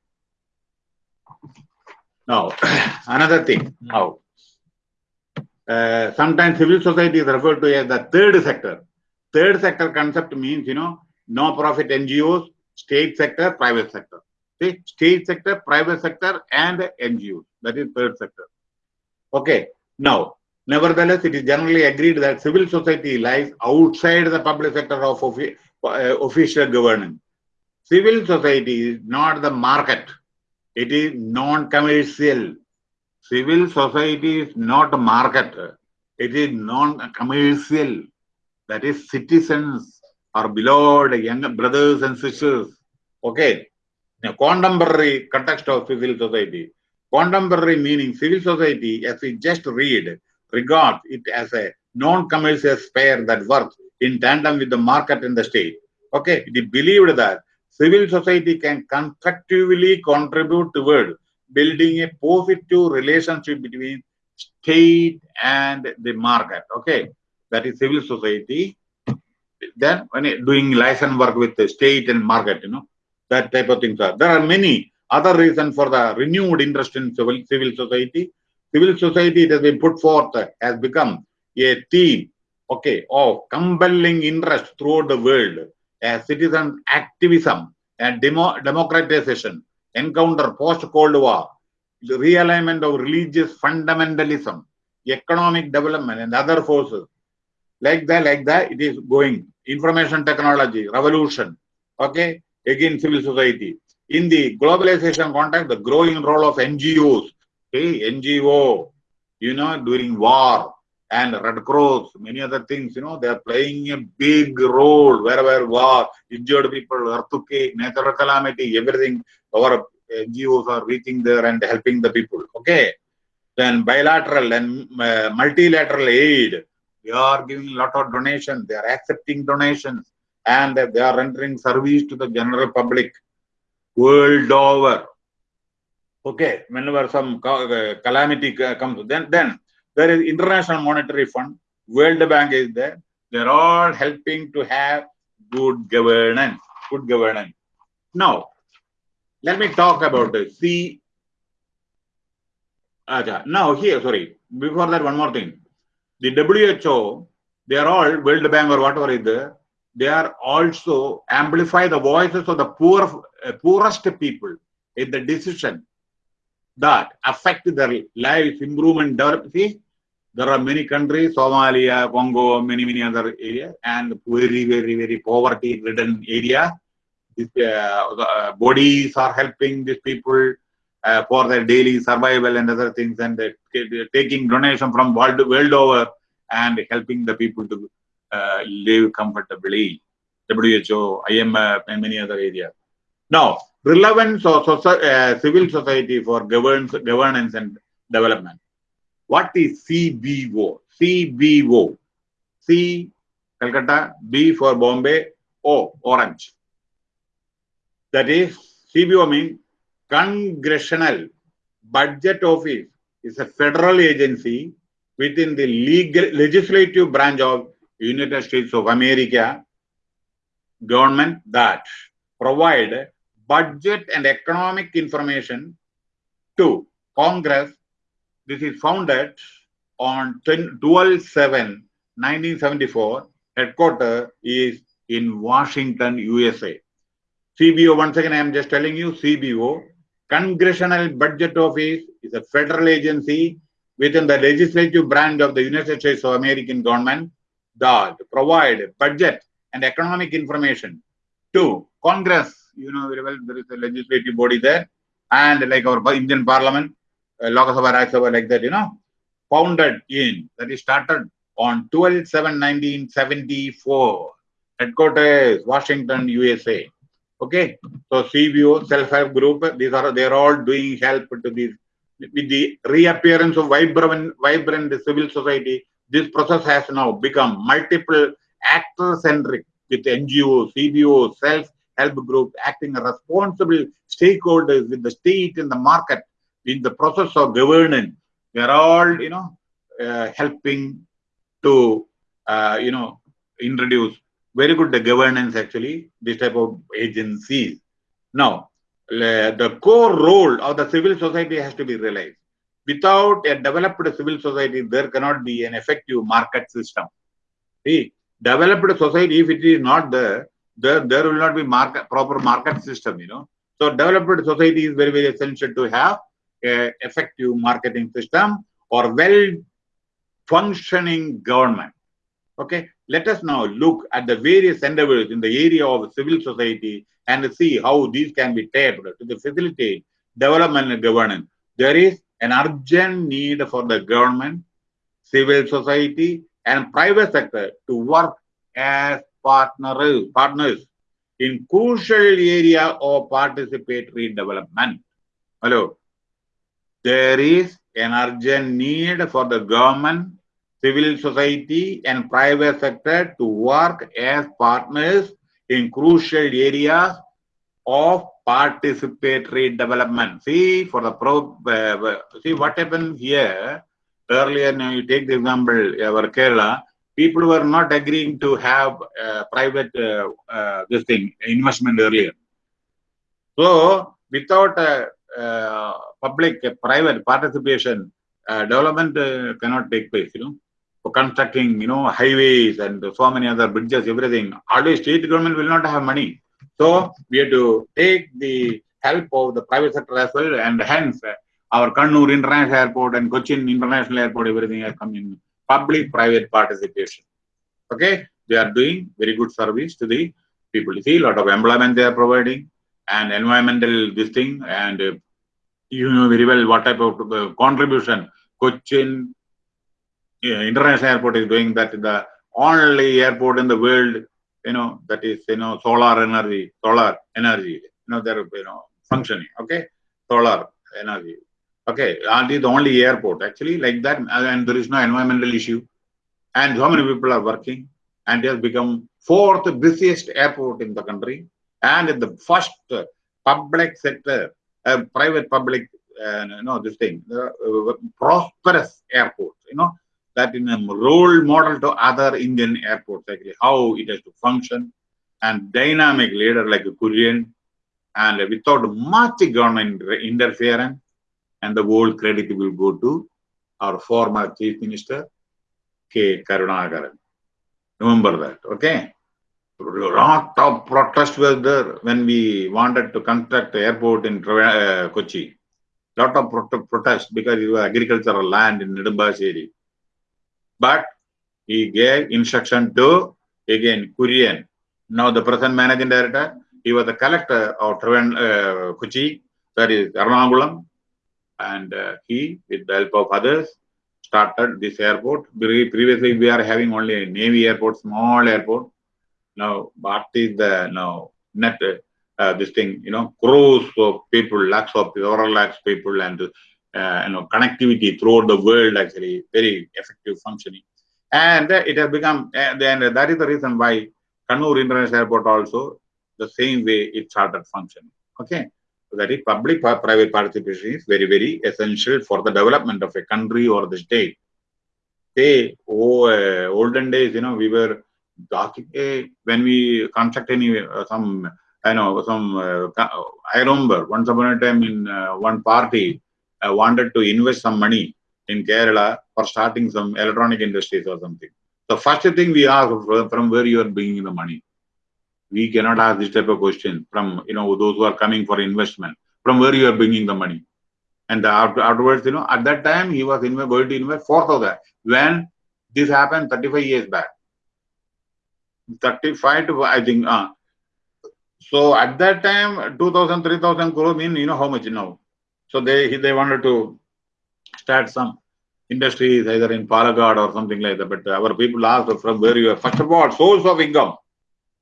Now, [CLEARS THROAT] another thing. Now, uh, sometimes civil society is referred to as the third sector. Third sector concept means, you know, no profit NGOs, state sector, private sector. See, state sector, private sector, and NGOs. That is third sector. Okay. Now, nevertheless, it is generally agreed that civil society lies outside the public sector of uh, official governance. Civil society is not the market. It is non-commercial. Civil society is not a market. It is non-commercial. That is citizens or beloved young brothers and sisters. Okay. Now, contemporary context of civil society. Contemporary meaning civil society, as we just read, regards it as a non-commercial sphere that works in tandem with the market and the state. Okay, it is believed that civil society can constructively contribute toward building a positive relationship between state and the market. Okay, that is civil society. Then when doing license work with the state and market, you know, that type of things are. There are many other reasons for the renewed interest in civil, civil society. Civil society it has been put forth has become a theme, okay, of compelling interest throughout the world as citizen activism and demo, democratization, encounter post-Cold War, the realignment of religious fundamentalism, economic development and other forces. Like that, like that, it is going. Information technology, revolution, okay, again civil society. In the globalization context, the growing role of NGOs, okay, NGO, you know, during war and Red Cross, many other things, you know, they are playing a big role wherever war, injured people, earthquake, natural calamity, everything, our NGOs are reaching there and helping the people, okay. Then bilateral and uh, multilateral aid, they are giving a lot of donations, they are accepting donations, and they are rendering service to the general public world over. Okay, whenever some uh, calamity comes, then then there is International Monetary Fund, World Bank is there. They're all helping to have good governance. Good governance. Now, let me talk about the C. Acha. Now here, sorry. Before that, one more thing. The WHO, they are all World Bank or whatever is there. They are also amplify the voices of the poor, uh, poorest people in the decision that affect their lives, improvement, development. See, there are many countries, Somalia, Congo, many, many other areas, and very, very, very poverty-ridden area. Uh, uh, bodies are helping these people uh, for their daily survival and other things, and taking donation from world, world over and helping the people to uh, live comfortably. WHO, IMF, and many other areas. Now, relevance of uh, civil society for governance, governance and development. What is CBO? CBO. C, Calcutta, B for Bombay, O, Orange. That is, CBO means Congressional Budget Office is a federal agency within the legal legislative branch of United States of America government that provide budget and economic information to Congress. This is founded on 12 7 1974. Headquarter is in Washington, USA. CBO, once again, I am just telling you CBO, Congressional Budget Office is a federal agency within the legislative branch of the United States of American government that provide budget and economic information to Congress. You know very well, there is a legislative body there, and like our Indian Parliament, uh, Lok Sabha, Rajya Sabha, like that, you know, founded in, that is started on 12 7 1974. Headquarters, Washington, USA. Okay, so CBO, self-help group, these are they are all doing help to these with the reappearance of vibrant, vibrant civil society. This process has now become multiple actor-centric with NGOs, CBO, self-help group acting as responsible stakeholders with the state and the market in the process of governance. They are all, you know, uh, helping to, uh, you know, introduce very good the governance actually, this type of agencies. Now, the core role of the civil society has to be realized. Without a developed civil society, there cannot be an effective market system. See, developed society, if it is not there, there, there will not be market proper market system, you know. So developed society is very, very essential to have a effective marketing system or well functioning government. Okay, let us now look at the various endeavors in the area of civil society and see how these can be tapped to facilitate development and governance. There is an urgent need for the government, civil society, and private sector to work as partners, partners in crucial area of participatory development. Hello. There is an urgent need for the government, civil society, and private sector to work as partners in crucial areas of participatory development. See, for the pro, uh, see what happened here. Earlier, now you take the example, our Kerala, people were not agreeing to have uh, private uh, uh, this thing investment earlier. So, without uh, uh, public uh, private participation, uh, development uh, cannot take place. You know, constructing, you know, highways and so many other bridges, everything. Always state government will not have money. So we have to take the help of the private sector as well, and hence our Kannur International Airport and Cochin International Airport, everything has come in public-private participation. Okay, they are doing very good service to the people. You see, a lot of employment they are providing, and environmental this thing, and uh, you know very well what type of uh, contribution Cochin International Airport is doing. that the only airport in the world you know, that is, you know, solar energy, solar energy, you know, they're, you know, functioning, okay, solar energy, okay, and is the only airport actually like that, and there is no environmental issue, and so many people are working, and it has become fourth busiest airport in the country, and the first public sector, uh, private public, uh, you know, this thing, uh, prosperous airport, you know, that in a role model to other Indian airports, how it has to function, and dynamic leader like a Kurien, and without much government interference, and the whole credit will go to our former Chief Minister, K. Karunakaran. Remember that, okay? Lot of protest was there when we wanted to construct the airport in uh, Kochi. Lot of pro protest because it was agricultural land in Nedumbassery but he gave instruction to again Kurien. Now the present managing director, he was the collector of Travan, uh, Kochi, that is Ernakulam, and uh, he, with the help of others, started this airport. Previously, we are having only a navy airport, small airport. Now, what is the now net uh, this thing? You know, crores of people, lakhs of several lakhs people, and uh, you know connectivity throughout the world actually very effective functioning. And uh, it has become and then that is the reason why Kannur International Airport also the same way it started functioning okay? So that is public private participation is very very essential for the development of a country or the state. Say oh uh, olden days you know we were when we construct any uh, some I know some uh, I remember once upon a time in uh, one party uh, wanted to invest some money in Kerala for starting some electronic industries or something. The first thing we ask from where you are bringing the money. We cannot ask this type of question from you know those who are coming for investment. From where you are bringing the money, and the, after, afterwards, you know, at that time he was invest, going to invest four thousand. When this happened, thirty-five years back. Thirty-five to I think. Uh, so at that time, 2,000, 3,000 crore mean, you know how much now? So they they wanted to start some industries either in Palakkad or something like that. But our people asked from where you are. First of all, source of income,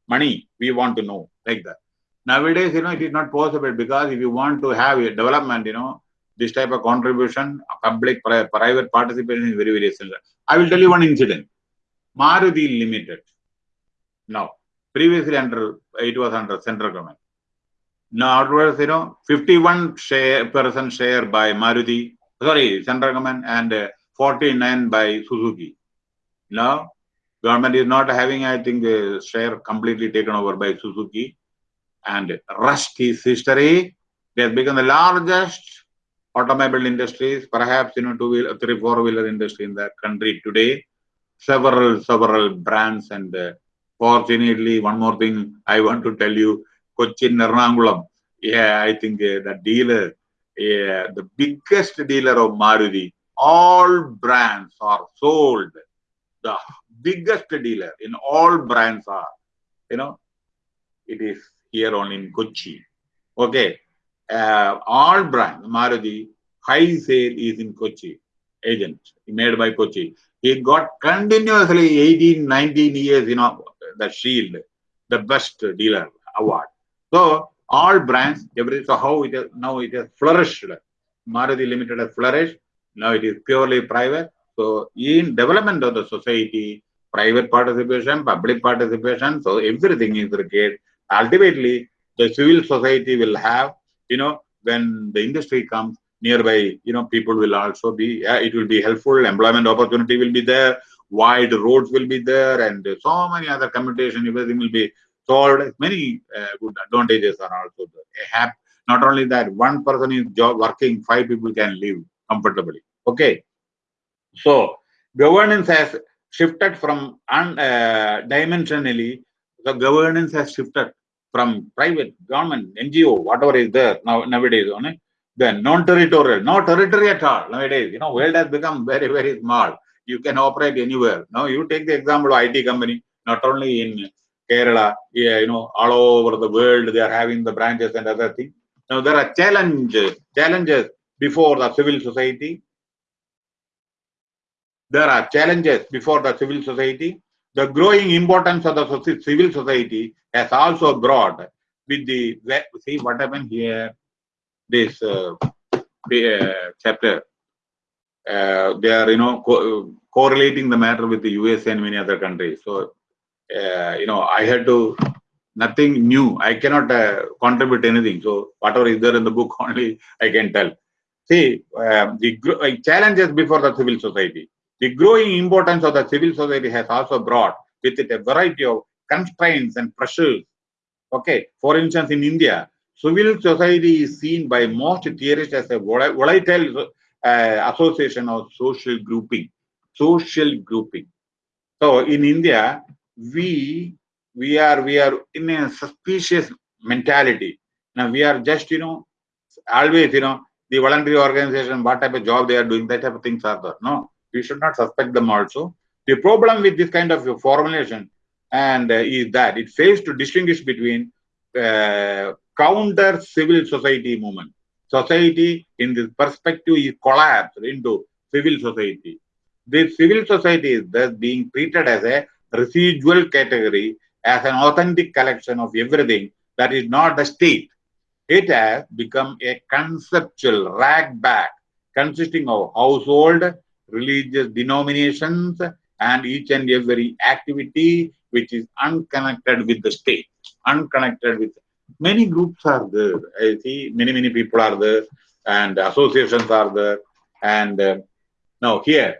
money. We want to know like that. Nowadays, you know, it is not possible because if you want to have a development, you know, this type of contribution, public private participation is very very essential. I will tell you one incident. Maruti Limited. Now, previously under it was under central government. Now, afterwards, you know, 51 share, percent share by Maruti, sorry, central government, and uh, 49 by Suzuki. Now, government is not having, I think, the share completely taken over by Suzuki. And rest is history. They have become the largest automobile industries, perhaps, you know, two-wheeler, three, four-wheeler industry in the country today. Several, several brands and uh, fortunately, one more thing I want to tell you, Cochin Ernakulam. Yeah, I think uh, the dealer, the biggest dealer of Maruti, all brands are sold. The biggest dealer in all brands are, you know, it is here only in Kochi. Okay, uh, all brands, Maruti, high sale is in Kochi, agent made by Kochi. He got continuously 18, 19 years, you know, the shield, the best dealer award. So all brands, every so how it is now it has flourished. Maruti Limited has flourished. Now it is purely private. So in development of the society, private participation, public participation. So everything is required. Ultimately, the civil society will have, you know, when the industry comes nearby, you know, people will also be, yeah, it will be helpful. Employment opportunity will be there. Wide roads will be there, and so many other commutation, everything will be solved. Many uh, good advantages are also there. Not only that, one person is job working, five people can live comfortably. Okay. So governance has shifted from un, uh, dimensionally, the governance has shifted from private, government, NGO, whatever is there now nowadays, only then non-territorial, no territory at all nowadays. You know, world has become very, very small. You can operate anywhere. Now you take the example of IT company, not only in Kerala, yeah, you know, all over the world, they are having the branches and other things. Now there are challenges, challenges before the civil society. There are challenges before the civil society. The growing importance of the civil society has also brought with the see what happened here. This uh, uh, chapter, uh, they are you know co correlating the matter with the USA and many other countries. So you know I had to nothing new. I cannot uh, contribute anything. So whatever is there in the book [LAUGHS] only I can tell. See, um, the uh, challenges before the civil society. The growing importance of the civil society has also brought with it a variety of constraints and pressures. Okay, for instance, in India, civil society is seen by most theorists as a volatile uh, association of social grouping. Social grouping. So in India, we we are we are in a suspicious mentality. Now we are just you know always you know the voluntary organization, what type of job they are doing, that type of things are there. No, we should not suspect them also. The problem with this kind of formulation and uh, is that it fails to distinguish between uh, counter civil society movement. Society in this perspective is collapsed into civil society. This civil society is thus being treated as a residual category, as an authentic collection of everything that is not the state it has become a conceptual ragbag consisting of household, religious denominations, and each and every activity which is unconnected with the state, unconnected with many groups are there. I see many, many people are there, and associations are there. And uh, now, here,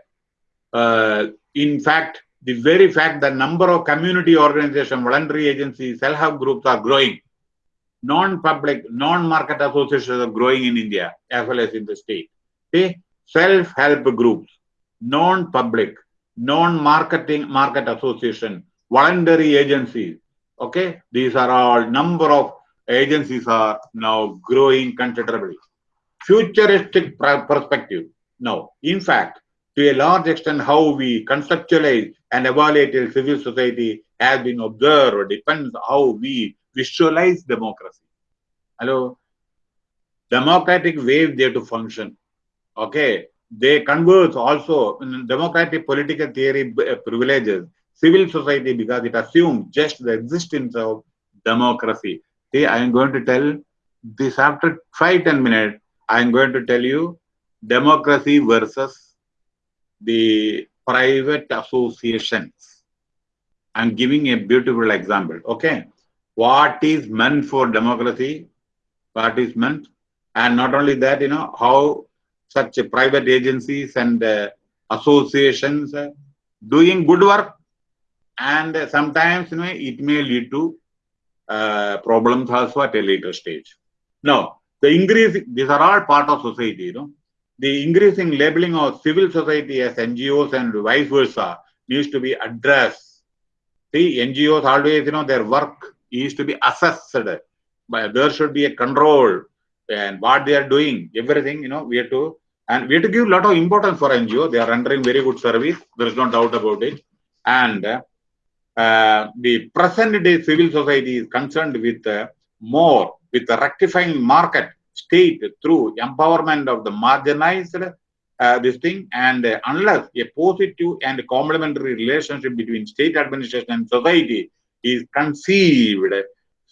uh, in fact, the very fact that number of community organizations, voluntary agencies, self-help groups are growing non-public, non-market associations are growing in India as well as in the state. See, self-help groups, non-public, non-marketing market association, voluntary agencies. Okay, these are all number of agencies are now growing considerably. Futuristic perspective. No, in fact, to a large extent, how we conceptualize and evaluate civil society has been observed or depends how we visualize democracy. Hello? Democratic ways there to function. Okay. They converge also in democratic political theory uh, privileges civil society because it assumes just the existence of democracy. See, I am going to tell this after five, 10 minutes, I am going to tell you democracy versus the private associations. I'm giving a beautiful example. Okay what is meant for democracy, what is meant, and not only that, you know, how such private agencies and uh, associations uh, doing good work, and uh, sometimes, you know, it may lead to uh, problems also at a later stage. Now, the increase, these are all part of society, you know. The increasing labeling of civil society as NGOs and vice versa needs to be addressed. See, NGOs always, you know, their work is to be assessed. But there should be a control and what they are doing, everything, you know, we have to, and we have to give a lot of importance for NGO. They are rendering very good service. There is no doubt about it. And uh, the present day civil society is concerned with uh, more with the rectifying market state through empowerment of the marginalized uh, this thing and uh, unless a positive and complementary relationship between state administration and society is conceived,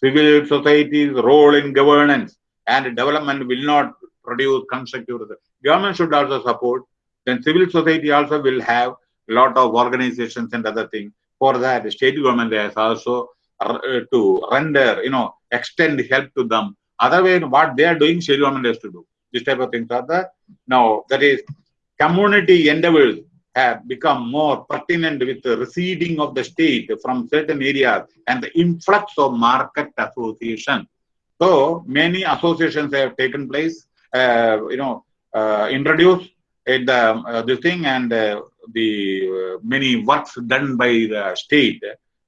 civil society's role in governance and development will not produce constructive results. Government should also support, then civil society also will have a lot of organizations and other things. For that, the state government has also uh, to render, you know, extend help to them. Otherwise, what they are doing, state government has to do. This type of things are the now that is community endeavors have become more pertinent with the receding of the state from certain areas and the influx of market association. So many associations have taken place, uh, you know, uh, introduced in the uh, this thing and uh, the uh, many works done by the state.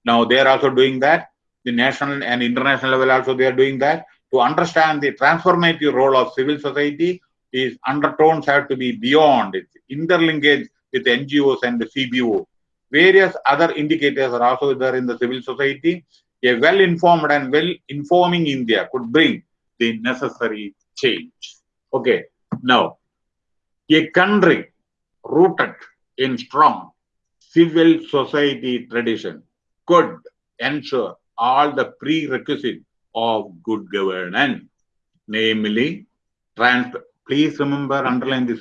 Now they are also doing that. The national and international level also they are doing that. To understand the transformative role of civil society, is undertones have to be beyond its interlinkage with NGOs and the CBO. Various other indicators are also there in the civil society. A well-informed and well-informing India could bring the necessary change. Okay, now, a country rooted in strong civil society tradition could ensure all the prerequisites of good governance, namely, trans please remember, underline this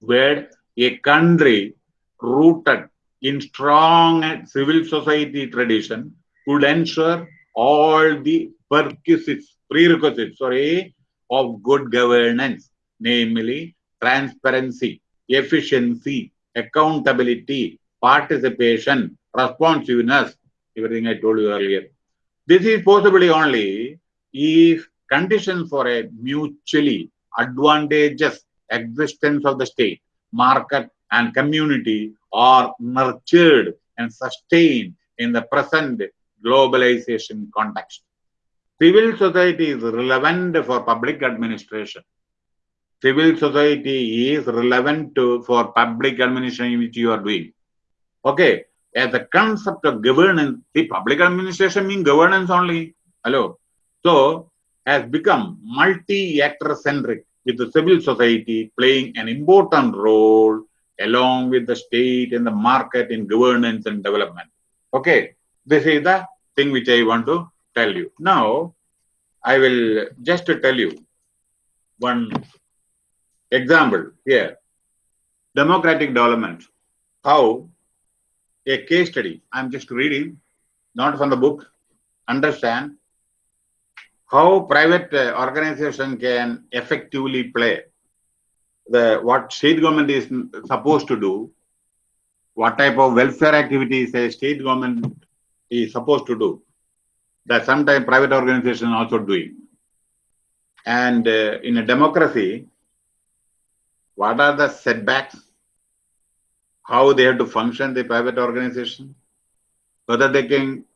word, a country rooted in strong civil society tradition would ensure all the prerequisites, prerequisites sorry, of good governance, namely transparency, efficiency, accountability, participation, responsiveness, everything I told you earlier. This is possibly only if conditions for a mutually advantageous existence of the state, market, and community are nurtured and sustained in the present globalization context. Civil society is relevant for public administration. Civil society is relevant to, for public administration which you are doing. Okay, as a concept of governance, the public administration means governance only. Hello. So, has become multi-actor centric with the civil society playing an important role along with the state and the market in governance and development. Okay, this is the thing which I want to tell you. Now, I will just tell you one example here. Democratic development. How a case study, I'm just reading, not from the book, understand how private uh, organization can effectively play the what state government is supposed to do, what type of welfare activities a state government is supposed to do, that sometimes private organization also doing. And uh, in a democracy, what are the setbacks? How they have to function, the private organization? Whether they can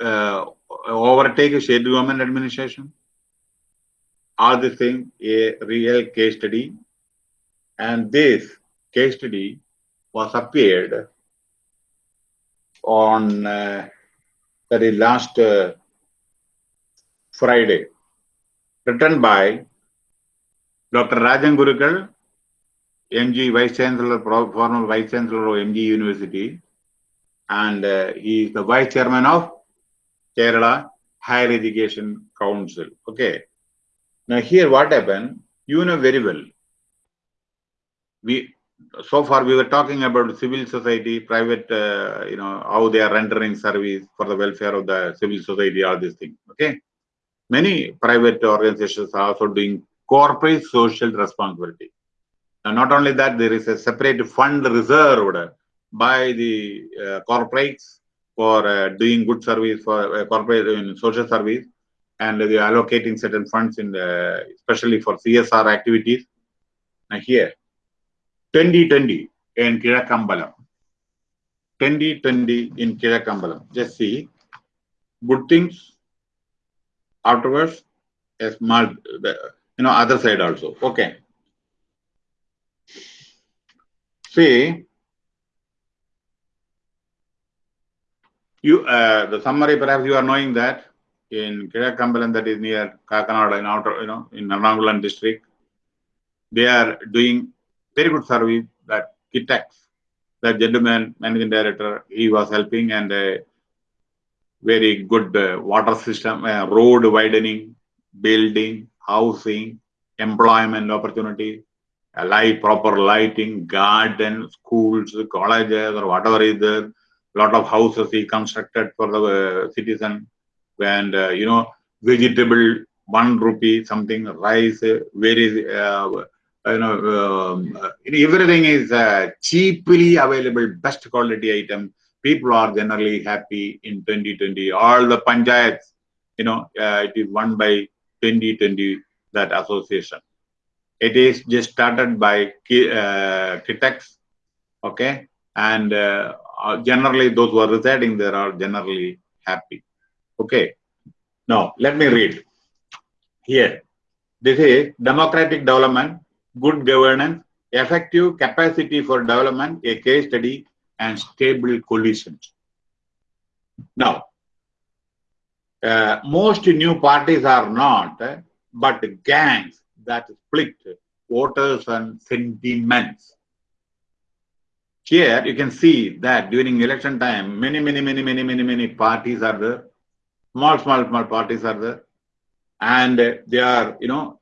uh, overtake a state government administration? All this thing a real case study. And this case study was appeared on uh, is last uh, Friday, written by Dr. Rajan Gurukkal, MG Vice Chancellor, former Vice Chancellor of MG University, and uh, he is the Vice Chairman of Kerala Higher Education Council. Okay. Now here what happened, you know very well. We so far we were talking about civil society, private, uh, you know, how they are rendering service for the welfare of the civil society, all these things. Okay. Many private organizations are also doing corporate social responsibility. And not only that, there is a separate fund reserved by the uh, corporates for uh, doing good service for uh, corporate in social service and they are allocating certain funds in the, especially for CSR activities. Now here, 2020 in Kizhakkambalam. 2020 in Kizhakkambalam. Just see, good things afterwards, a small, you know, other side also. Okay. See, you uh, the summary perhaps you are knowing that in Kizhakkambalam that is near Kakanada in outer, you know, in Ernakulam district, they are doing very good service that Kitex, that gentleman, managing director, he was helping and uh, very good uh, water system, uh, road widening, building, housing, employment opportunity, light, proper lighting, garden, schools, colleges, or whatever is there. Lot of houses he constructed for the uh, citizen, and uh, you know, vegetable one rupee, something rice, very uh, you know, um, uh, everything is uh, cheaply available, best quality item. People are generally happy in 2020. All the panchayats, you know, uh, it is won by 2020 that association. It is just started by uh, okay, and uh, uh, generally those who are residing there are generally happy. Okay. Now let me read here. This is democratic development, good governance, effective capacity for development, a case study, and stable coalitions. Now, uh, most new parties are not, but gangs that split voters and sentiments. Here you can see that during election time, many, many, many, many, many, many parties are there. Small, small, small parties are there. And they are, you know,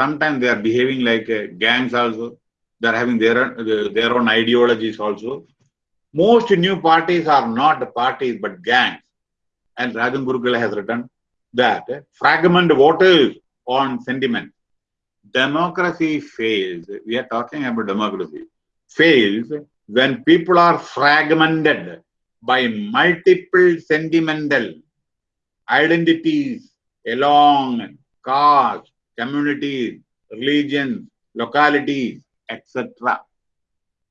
sometimes they are behaving like uh, gangs also. They are having their, their own ideologies also. Most new parties are not parties but gangs. And Rajan Gurukula has written that fragment voters on sentiment. Democracy fails. We are talking about democracy. Fails when people are fragmented by multiple sentimental identities along caste, communities, religions, localities, etc.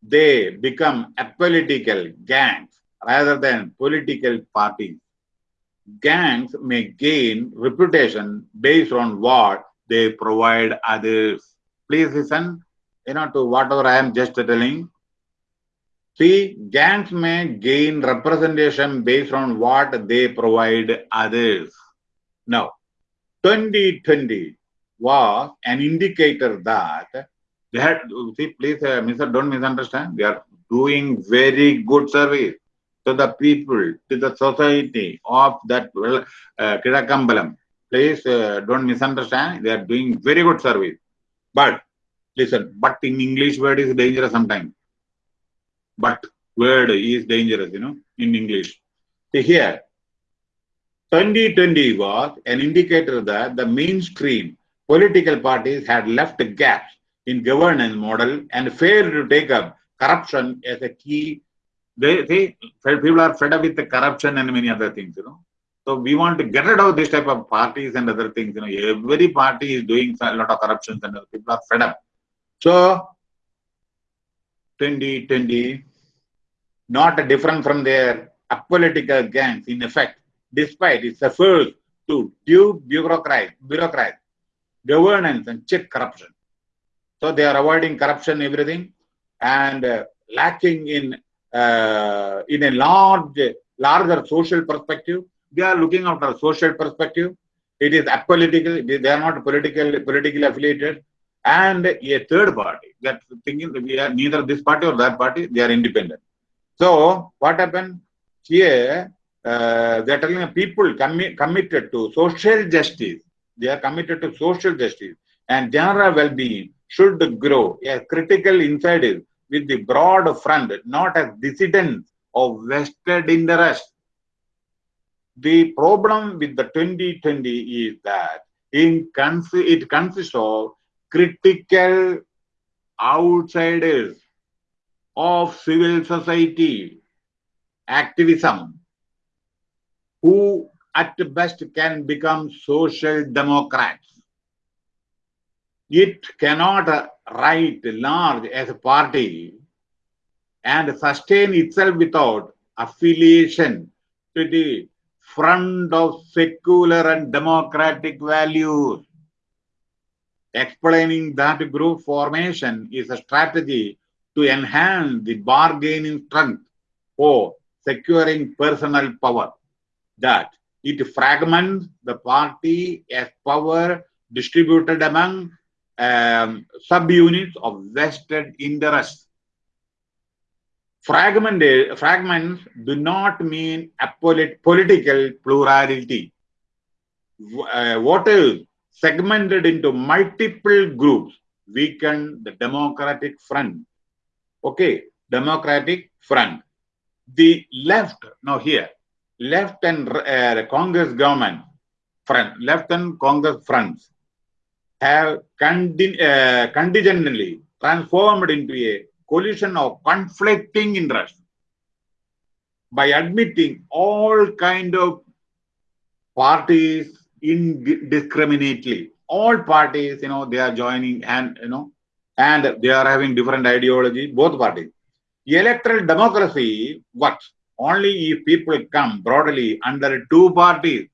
They become apolitical gangs rather than political parties. Gangs may gain reputation based on what they provide others. Please listen, you know, to whatever I am just telling. See, gangs may gain representation based on what they provide others. Now, 2020 was an indicator that they had, see, please, uh, Mr. Don't misunderstand. They are doing very good service to the people, to the society of that uh, Kizhakkambalam. Please uh, don't misunderstand. They are doing very good service. But listen, but in English word is dangerous sometimes. But word is dangerous, you know, in English. See here, 2020 was an indicator that the mainstream political parties had left gaps in governance model and failed to take up corruption as a key. They, they people are fed up with the corruption and many other things, you know. So we want to get rid of this type of parties and other things. You know, every party is doing a lot of corruptions and people are fed up. So 2020, not different from their apolitical gangs in effect, despite its efforts to do bureaucrat, bureaucrat, governance and check corruption. So they are avoiding corruption, everything, and uh, lacking in uh, in a large, larger social perspective. They are looking after a social perspective. It is apolitical. They are not political, politically affiliated. And a third party that's thinking that we are neither this party or that party. They are independent. So what happened here? Uh, they are telling people commi committed to social justice. They are committed to social justice and general well-being should grow a critical insight with the broad front, not as dissidents of vested interest. The problem with the 2020 is that in it consists of critical outsiders of civil society activism who at best can become social democrats. It cannot write large as a party and sustain itself without affiliation to the front of secular and democratic values. Explaining that group formation is a strategy to enhance the bargaining strength for securing personal power. That it fragments the party as power distributed among um, subunits of vested interests. Fragmented, fragments do not mean a polit political plurality. Uh, what is segmented into multiple groups weaken the Democratic Front. Okay, Democratic Front. The left, now here, left and uh, Congress government front, left and Congress fronts have contin- uh, contingently transformed into a coalition of conflicting interests by admitting all kind of parties indiscriminately. All parties, you know, they are joining and, you know, and they are having different ideology, both parties. Electoral democracy works only if people come broadly under two parties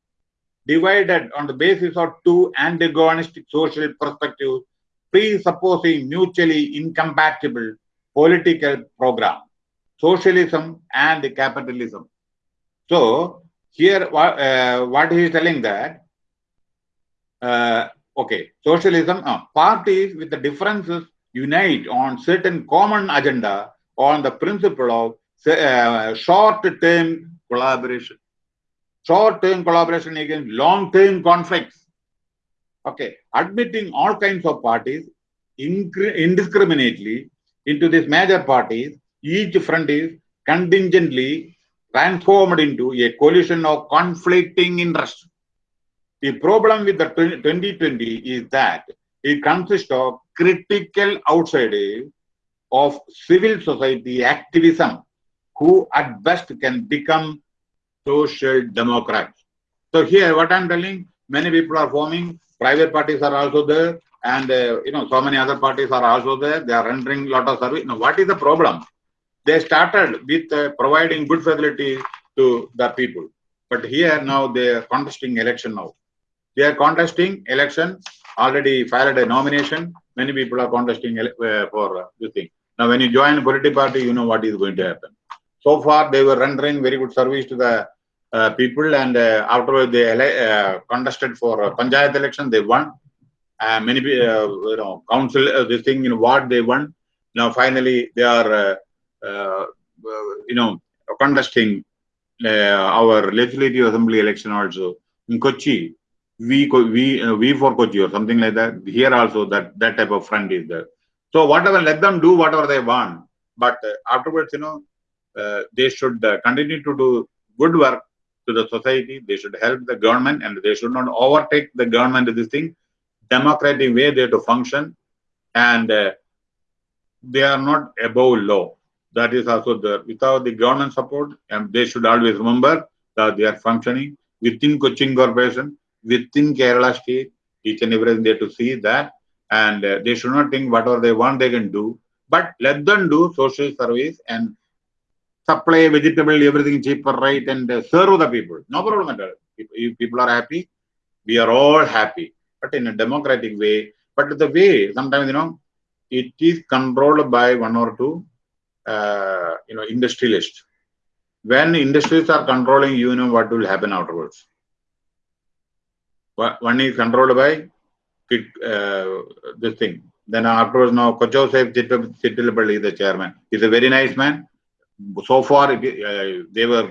divided on the basis of two antagonistic social perspectives, presupposing mutually incompatible political program, socialism and capitalism. So here, uh, what he is telling that, uh, okay, socialism, uh, parties with the differences unite on certain common agenda on the principle of uh, short-term collaboration. Short-term collaboration against long-term conflicts. Okay, admitting all kinds of parties indiscriminately into these major parties, each front is contingently transformed into a coalition of conflicting interests. The problem with the 2020 is that it consists of critical outsiders of civil society activism who at best can become social democrats. So here what I'm telling, many people are forming, private parties are also there and uh, you know so many other parties are also there, they are rendering a lot of service. Now what is the problem? They started with uh, providing good facilities to the people. But here now they are contesting election now. They are contesting election, already filed a nomination. Many people are contesting uh, for uh, this thing. Now, when you join a political party, you know what is going to happen. So far, they were rendering very good service to the uh, people, and uh, afterwards they uh, contested for panchayat election. They won. Uh, many, uh, you know, council uh, this thing in what they won. Now, finally, they are, you know, contesting our legislative assembly election also in Kochi. We, we, we for Kochi or something like that. Here also, that that type of front is there. So whatever, let them do whatever they want. But uh, afterwards, you know, uh, they should uh, continue to do good work to the society. They should help the government and they should not overtake the government this thing. Democratic way they have to function and they are not above law. That is also there. Without the government support, and they should always remember that they are functioning within Cochin Corporation, within Kerala state, each and everything they have to see that and uh, they should not think whatever they want they can do but let them do social service and supply vegetable everything cheaper right and uh, serve the people no problem at all if people are happy we are all happy but in a democratic way but the way sometimes you know it is controlled by one or two uh, you know industrialists when industries are controlling you know what will happen afterwards one is controlled by uh, this thing. Then afterwards, now Kochouseph Chittilappilly, the chairman, is a very nice man. So far, uh, they were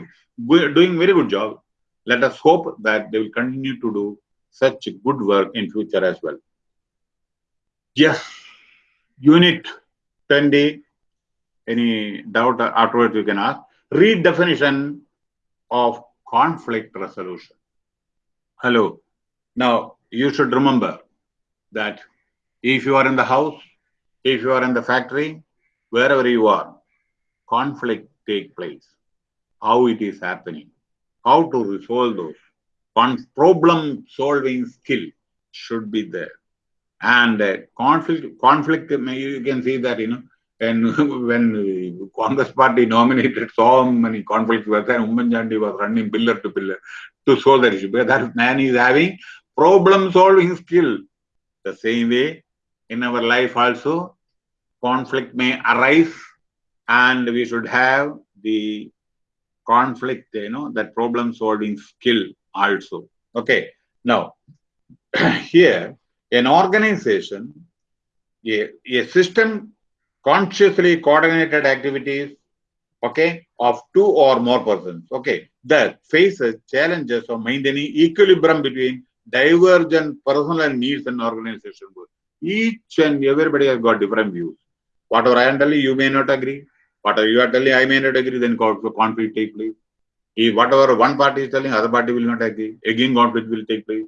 doing very good job. Let us hope that they will continue to do such good work in future as well. Yes, Unit 20. Any doubt afterwards you can ask. Redefinition of conflict resolution. Hello. Now, you should remember that if you are in the house, if you are in the factory, wherever you are, conflict take place, how it is happening, how to resolve those. One problem solving skill should be there. And uh, conflict, conflict, you can see that, you know, and [LAUGHS] when Congress party nominated so many conflicts were there, Oommen Chandy was running pillar to pillar to solve that issue. Because that man is having problem solving skill. The same way, in our life also, conflict may arise and we should have the conflict, you know, that problem solving skill also. Okay. Now, [CLEARS THROAT] here, an organization, a, a system consciously coordinated activities, okay, of two or more persons, okay, that faces challenges of maintaining equilibrium between divergent personal needs and organization goals. Each and everybody has got different views. Whatever I am telling you, may not agree. Whatever you are telling, I may not agree. Then conflict take place. If whatever one party is telling, other party will not agree. Again, conflict will take place.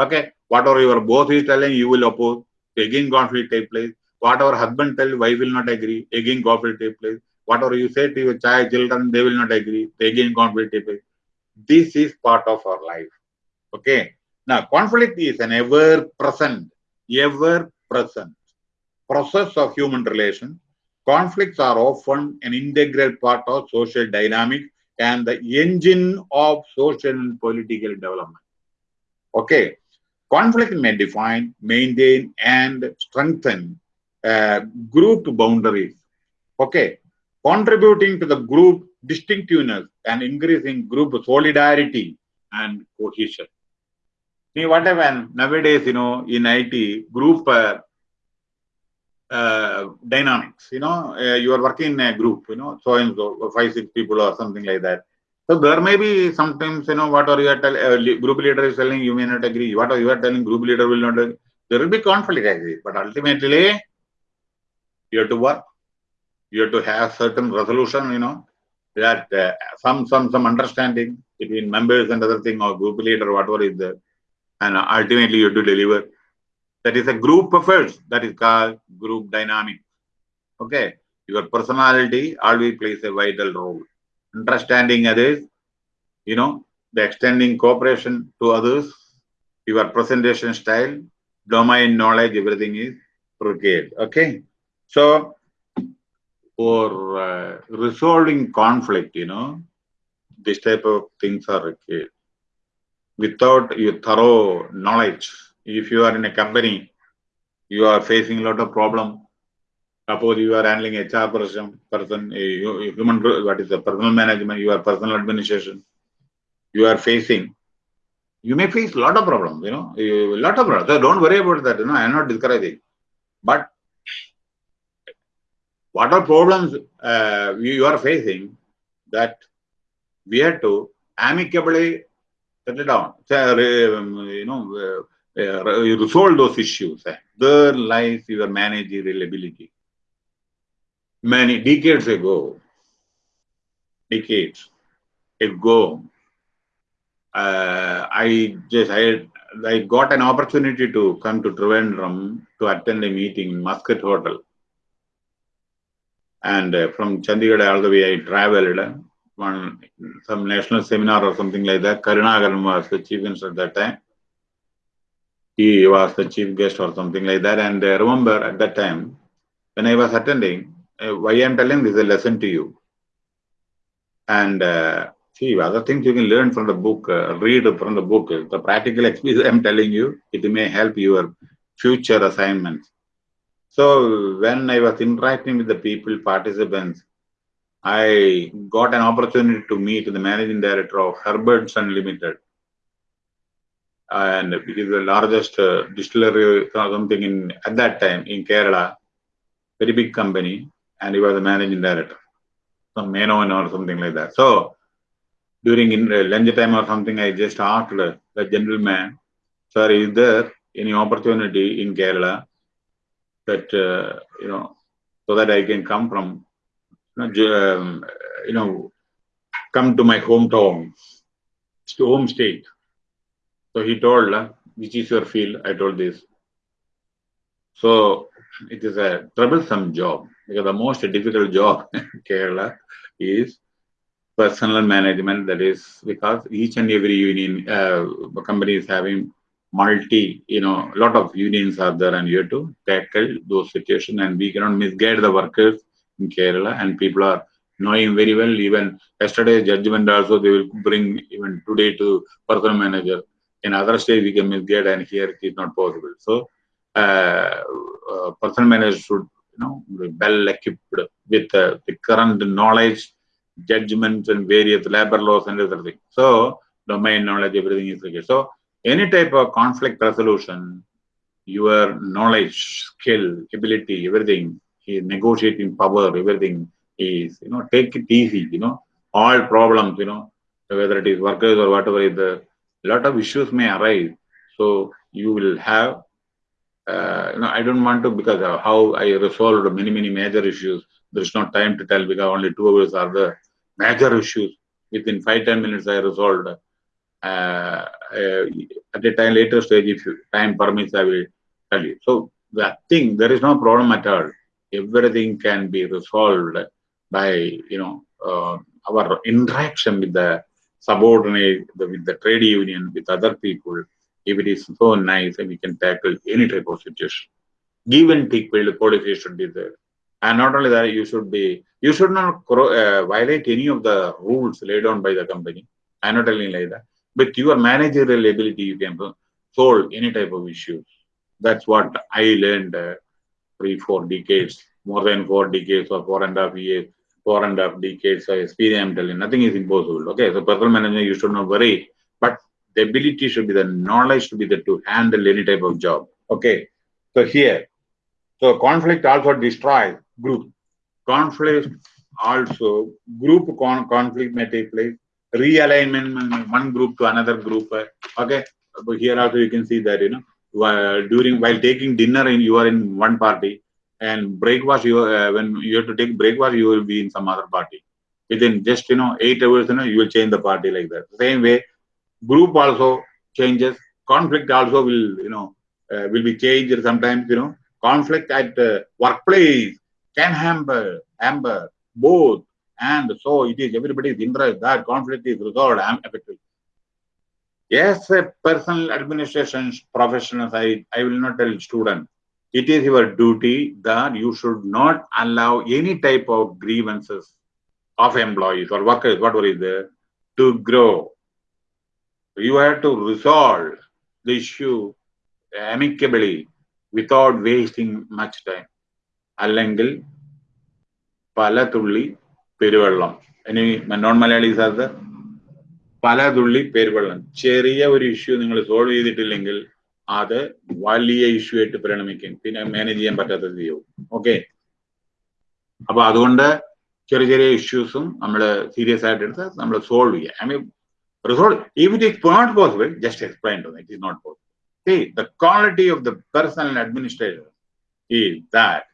Okay. Whatever your both is telling, you will oppose. Again, conflict take place. Whatever husband tell, wife will not agree. Again, conflict take place. Whatever you say to your child, children, they will not agree. Again, conflict take place. This is part of our life. Okay. Now, conflict is an ever present, ever present process of human relations. Conflicts are often an integral part of social dynamic and the engine of social and political development. Okay. Conflict may define, maintain, and strengthen uh, group boundaries. Okay. Contributing to the group distinctiveness and increasing group solidarity and cohesion. See what happened nowadays, you know, in IT, group uh, uh, dynamics, you know, uh, you are working in a group, you know, so and so, five, six people or something like that. So there may be sometimes, you know, what are you are telling, uh, group leader is telling, you may not agree. What are you are telling, group leader will not agree. There will be conflict, I agree. But ultimately, you have to work. You have to have certain resolution, you know, that uh, some some some understanding between members and other thing or group leader, whatever is there. And ultimately, you have to deliver. That is a group effort. That is called group dynamic. Okay. Your personality always plays a vital role. Understanding others, you know, the extending cooperation to others, your presentation style, domain knowledge, everything is required. Okay. So, for uh, resolving conflict, you know, this type of things are required. Without your thorough knowledge, if you are in a company, you are facing a lot of problem. Suppose you are handling HR person, person, human, what is the personal management, you are personal administration, you are facing, you may face a lot of problems, you know, a lot of problems. So don't worry about that, you know, I am not discouraging. But what are problems uh, you are facing that we have to amicably settle down, you know, uh, resolve those issues. There lies your managerial ability. Many decades ago, decades ago, uh, I just I I got an opportunity to come to Trivandrum to attend a meeting in Mascot Hotel. And uh, from Chandigarh all the way I traveled one some national seminar or something like that. Karunakaran was the chief minister at that time he was the chief guest or something like that. And I remember at that time, when I was attending, uh, why I'm telling this is a lesson to you. And uh, see, other things you can learn from the book, uh, read from the book. The practical experience [LAUGHS] I'm telling you, it may help your future assignments. So when I was interacting with the people, participants, I got an opportunity to meet the managing director of Herbertsons Limited and it is the largest uh, distillery or something in at that time in Kerala, very big company, and he was the managing director, some Menon or something like that. So during in uh, lunch time or something, I just asked the, the gentleman, "Sir, is there any opportunity in Kerala that uh, you know so that I can come from you know, um, you know come to my hometown, to home state?" So he told, which is your field? I told this. So it is a troublesome job because the most difficult job in [LAUGHS] Kerala is personal management. That is because each and every union uh, company is having multi, you know, a lot of unions are there and you have to tackle those situations and we cannot misguide the workers in Kerala and people are knowing very well even yesterday's judgment also they will bring even today to personal manager in other states we can misguide and here it is not possible. So uh, uh, personal manager should you know be well equipped with uh, the current knowledge, judgments and various labor laws and everything. So domain knowledge, everything is okay. So any type of conflict resolution, your knowledge, skill, ability, everything, negotiating power, everything is, you know, take it easy, you know, all problems, you know, whether it is workers or whatever is the lot of issues may arise. So you will have uh, you know, I don't want to because how I resolved many, many major issues. There's no time to tell because only two hours are the major issues. Within five, ten minutes, I resolved. Uh, uh, at a time later stage, if time permits, I will tell you. So that thing, there is no problem at all. Everything can be resolved by, you know, uh, our interaction with the subordinate, the, with the trade union, with other people. If it is so nice, and we can tackle any type of situation. Give and take policy should be there. And not only that, you should be, you should not uh, violate any of the rules laid down by the company. I'm not telling like that. But your managerial ability, you can solve any type of issues. That's what I learned uh, three, four decades, more than four decades or four and a half years, four and a half decades of experience. I'm telling nothing is impossible. Okay, so personal management, you should not worry. But the ability should be the knowledge should be there to handle any type of job. Okay, so here, so conflict also destroys group. Conflict also group con conflict may take place. Realignment one group to another group. Uh, okay, but here also you can see that you know while during while taking dinner in you are in one party and breakfast you uh, when you have to take breakfast you will be in some other party. Within just you know eight hours you know you will change the party like that. Same way group also changes. Conflict also will you know uh, will be changed sometimes you know. Conflict at uh, workplace can hamper hamper both. And so it is everybody's interest that conflict is resolved effectively Yes, personal administration professional side, I will not tell student It is your duty that you should not allow any type of grievances of employees or workers, whatever is there, to grow. You have to resolve the issue amicably without wasting much time. അല്ലെങ്കിൽ പല തുള്ളി പെരുവെള്ളം ഇനി non Malayalees അത് പല തുള്ളി പെരുവെള്ളം ചെറിയ ഒരു issue നിങ്ങൾ സോൾവ് ചെയ്തിട്ടില്ലെങ്കിൽ അത് വലിയ ഇഷ്യൂ ആയിട്ട് പരിണമിക്കും. പിന്നെ മാനേജ് ചെയ്യാൻ പറ്റാത്ത രീതിയാവും. ഓക്കെ അപ്പൊ അതുകൊണ്ട് ചെറിയ ചെറിയ ഇഷ്യൂസും നമ്മൾ സീരിയസ് ആയിട്ട് എടുത്ത് നമ്മൾ സോൾവ് ചെയ്യാം. I mean resolve if it is not possible just explain it is not possible the quality of the personal administrator is that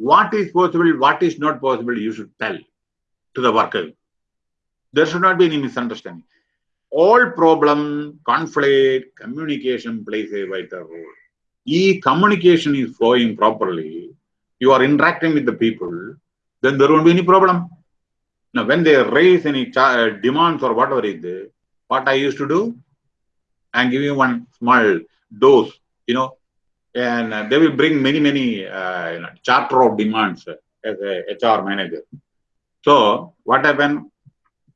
what is possible what is not possible you should tell to the worker there should not be any misunderstanding All problem, conflict, communication plays a vital role. If communication is flowing properly, you are interacting with the people, then there won't be any problem. Now, when they raise any demands or whatever is what I used to do, I'm giving one small dose, you know, and uh, they will bring many, many uh, you know, charter of demands uh, as a HR manager. So what happened?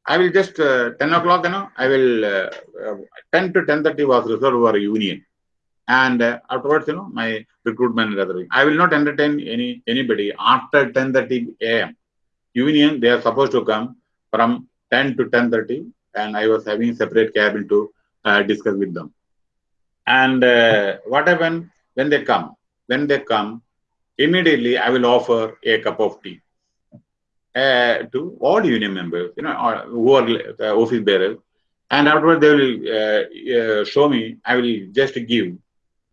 I will just uh, 10 o'clock, you know, I will uh, uh, 10 to 10:30 was reserved for union, and uh, afterwards, you know, my recruitment and. I will not entertain any anybody after 10:30 a.m. Union they are supposed to come from 10 to 10:30, and I was having separate cabin to uh, discuss with them. And uh, what happened when they come? When they come, immediately I will offer a cup of tea uh, to all union members, you know, or, who are uh, office bearers. And afterwards, they will uh, uh, show me, I will just give,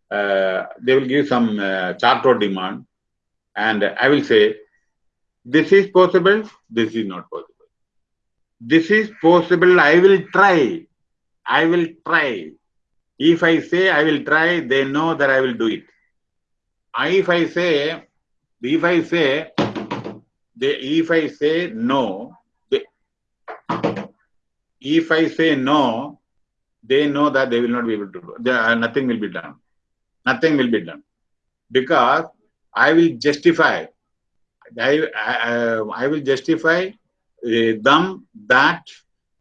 uh, they will give some uh, charter demand. And I will say, this is possible, this is not possible. This is possible, I will try. I will try. If I say I will try, they know that I will do it. If I say, if I say, they, if I say no, they, if I say no, they know that they will not be able to do. There, nothing will be done. Nothing will be done because I will justify. I I, I will justify uh, them that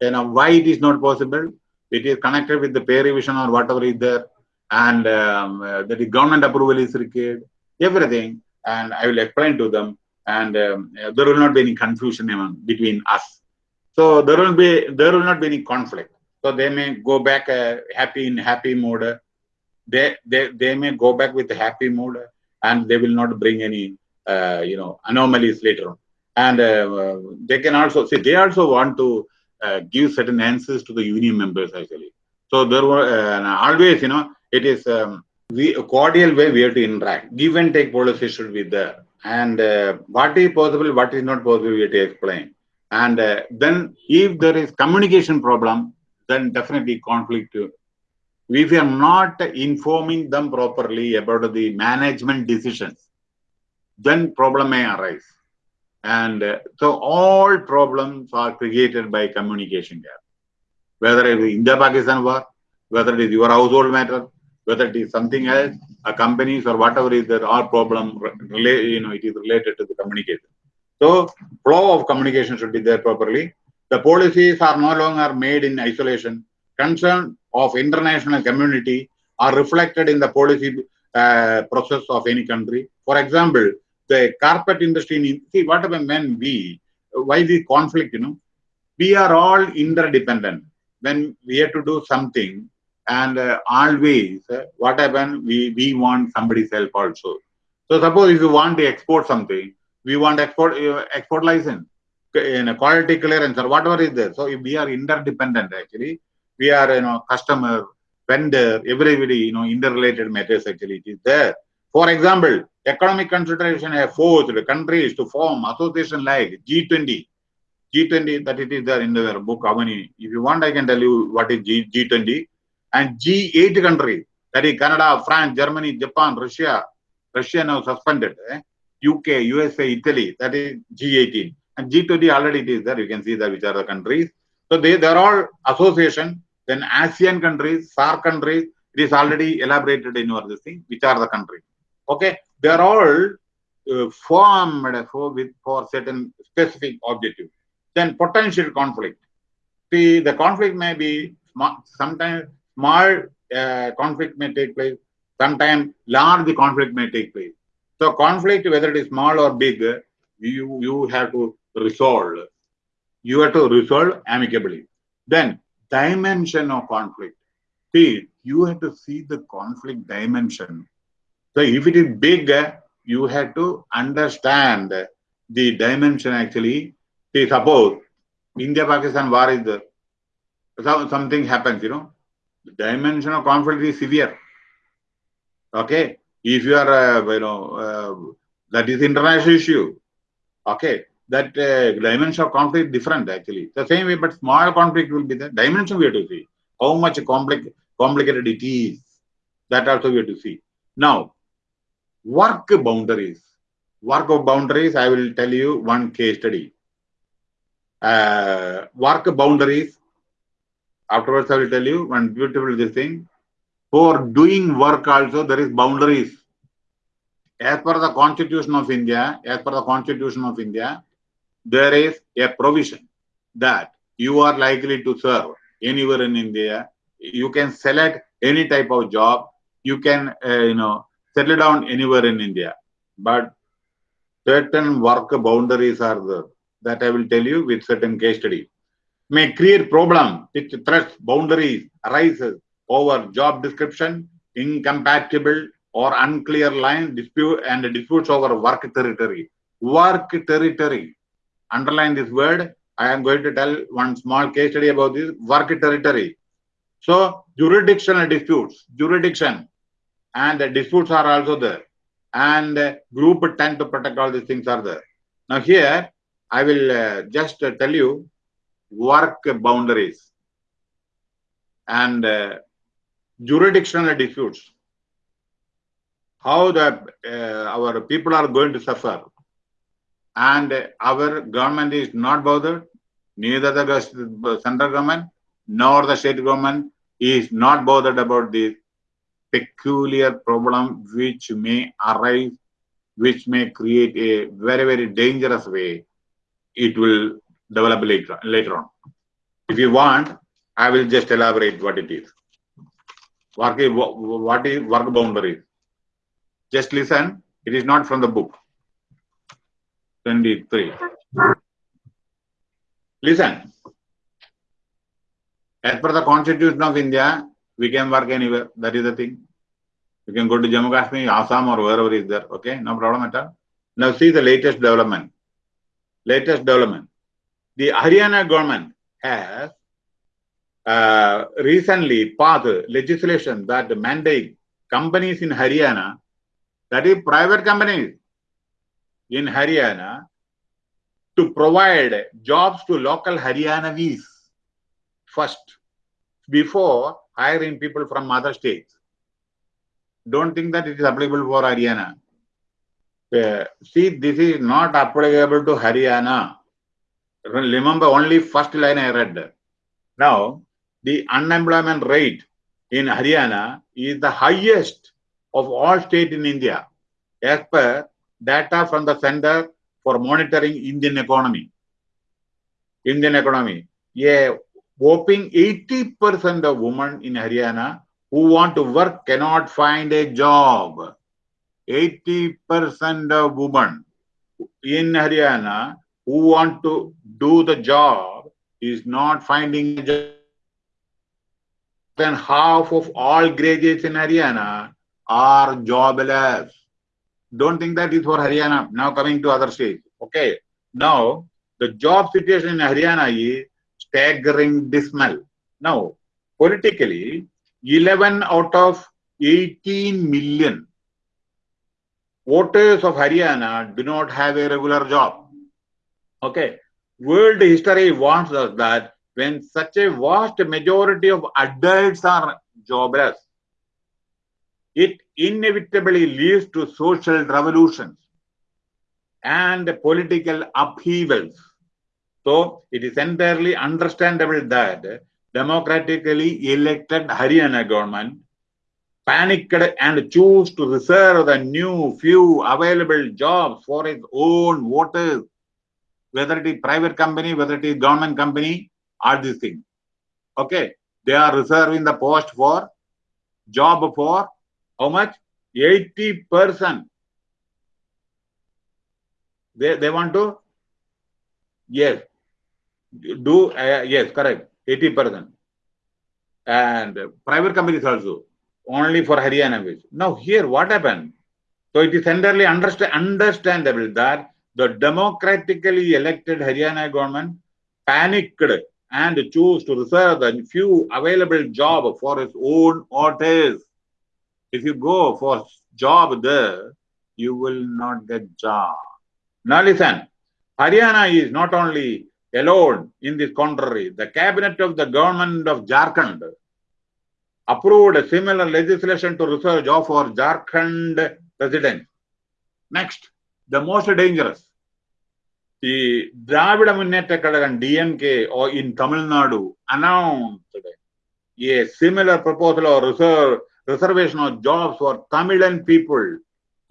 you know why it is not possible. It is connected with the pay revision or whatever is there, and um, uh, that the government approval is required. Everything, and I will explain to them and um, there will not be any confusion among, between us. So there will be there will not be any conflict. So they may go back uh, happy in happy mode. They they they may go back with happy mood, and they will not bring any uh, you know anomalies later on. And uh, they can also see they also want to uh, give certain answers to the union members actually. So there were always you know it is um, we a cordial way we have to interact. Give and take policy should be there. And uh, what is possible, what is not possible, we have to explain. And uh, then if there is communication problem, then definitely conflict. If we are not informing them properly about the management decisions, then problem may arise. And uh, so all problems are created by communication gap. Whether it is India-Pakistan war, whether it is your household matter, whether it is something else, a companies or whatever is there, all problem, relate, you know, it is related to the communication. So flow of communication should be there properly. The policies are no longer made in isolation. Concern of international community are reflected in the policy uh, process of any country. For example, the carpet industry, in, see what happens when we, why the conflict, you know, we are all interdependent. When we have to do something, and uh, always uh, what we, we want somebody's help also. So suppose if you want to export something, we want export uh, export license, in a quality clearance or whatever is there. So if we are interdependent actually, we are you know customer, vendor, everybody you know interrelated matters actually it is there. For example, economic consideration have forced countries to form association like G20. G20 that it is there in the book how many if you want I can tell you what is G, G20 and G8 countries that is Canada, France, Germany, Japan, Russia. Russia now suspended. Eh? UK, USA, Italy, that is G18. And G20 already it is there. You can see that which are the countries. So they, they're all association. Then ASEAN countries, SAARC countries, it is already elaborated in your thing, which are the countries. Okay, they are all uh, formed for, with, for certain specific objective. Then potential conflict. See, the conflict may be sometimes small uh, conflict may take place, sometimes large conflict may take place. So conflict, whether it is small or big, you, you have to resolve. You have to resolve amicably. Then dimension of conflict. See, you have to see the conflict dimension. So if it is big, you have to understand the dimension actually. See, suppose India-Pakistan war is there. Something happens, you know, the dimension of conflict is severe. Okay, if you are, uh, you know, uh, that is international issue. Okay, that uh, dimension of conflict different actually. The same way, but small conflict will be the dimension we have to see. How much compli complicated it is. That also we have to see. Now, work boundaries. Work of boundaries, I will tell you one case study. Uh, work boundaries Afterwards, I will tell you one beautiful this thing. For doing work also, there is boundaries. As per the Constitution of India, as per the Constitution of India, there is a provision that you are likely to serve anywhere in India. You can select any type of job. You can, uh, you know, settle down anywhere in India. But certain work boundaries are there. That I will tell you with certain case study may create problem with threats, boundaries arises over job description, incompatible or unclear lines, dispute and disputes over work territory. Work territory. Underline this word. I am going to tell one small case study about this work territory. So jurisdictional disputes, jurisdiction and the disputes are also there. And group 10 to protect all these things are there. Now here, I will uh, just uh, tell you work boundaries and uh, jurisdictional disputes how the uh, our people are going to suffer. And our government is not bothered neither the central government nor the state government is not bothered about this peculiar problem which may arise which may create a very very dangerous way. It will develop later, later on. If you want, I will just elaborate what it is. Work what is work boundary? Just listen. It is not from the book. 23. Listen. As per the Constitution of India, we can work anywhere. That is the thing. You can go to Jammu Kashmir, Assam, or wherever is there. Okay, no problem at all. Now see the latest development. Latest development the Haryana government has uh, recently passed legislation that mandate companies in Haryana, that is private companies in Haryana, to provide jobs to local Haryanavis first before hiring people from other states. Don't think that it is applicable for Haryana. Uh, see, this is not applicable to Haryana. Remember only first line I read. Now, the unemployment rate in Haryana is the highest of all states in India as per data from the Center for Monitoring Indian Economy. Indian economy. A whopping 80% of women in Haryana who want to work cannot find a job. 80% of women in Haryana who want to do the job is not finding a job. Then half of all graduates in Haryana are jobless. Don't think that is for Haryana. Now coming to other states. Okay. Now the job situation in Haryana is staggering dismal. Now, politically, 11 out of 18 million voters of Haryana do not have a regular job. Okay. World history warns us that when such a vast majority of adults are jobless, it inevitably leads to social revolutions and political upheavals. So it is entirely understandable that democratically elected Haryana government panicked and chose to reserve the new few available jobs for its own voters, whether it is private company, whether it is government company, all these things. Okay, they are reserving the post for job for how much? 80 percent. They, they want to? Yes. Do, uh, yes, correct. 80 percent. And private companies also, only for Haryana wage. Now here what happened? So it is entirely understand, understandable that the democratically elected Haryana government panicked and chose to reserve the few available job for its own voters. If you go for job there, you will not get job. Now listen, Haryana is not only alone in this contrary. The cabinet of the government of Jharkhand approved a similar legislation to reserve job for Jharkhand residents. Next, the most dangerous. The Dravida Kazhagam DMK or in Tamil Nadu announced a similar proposal or reserve, reservation of jobs for Tamilan people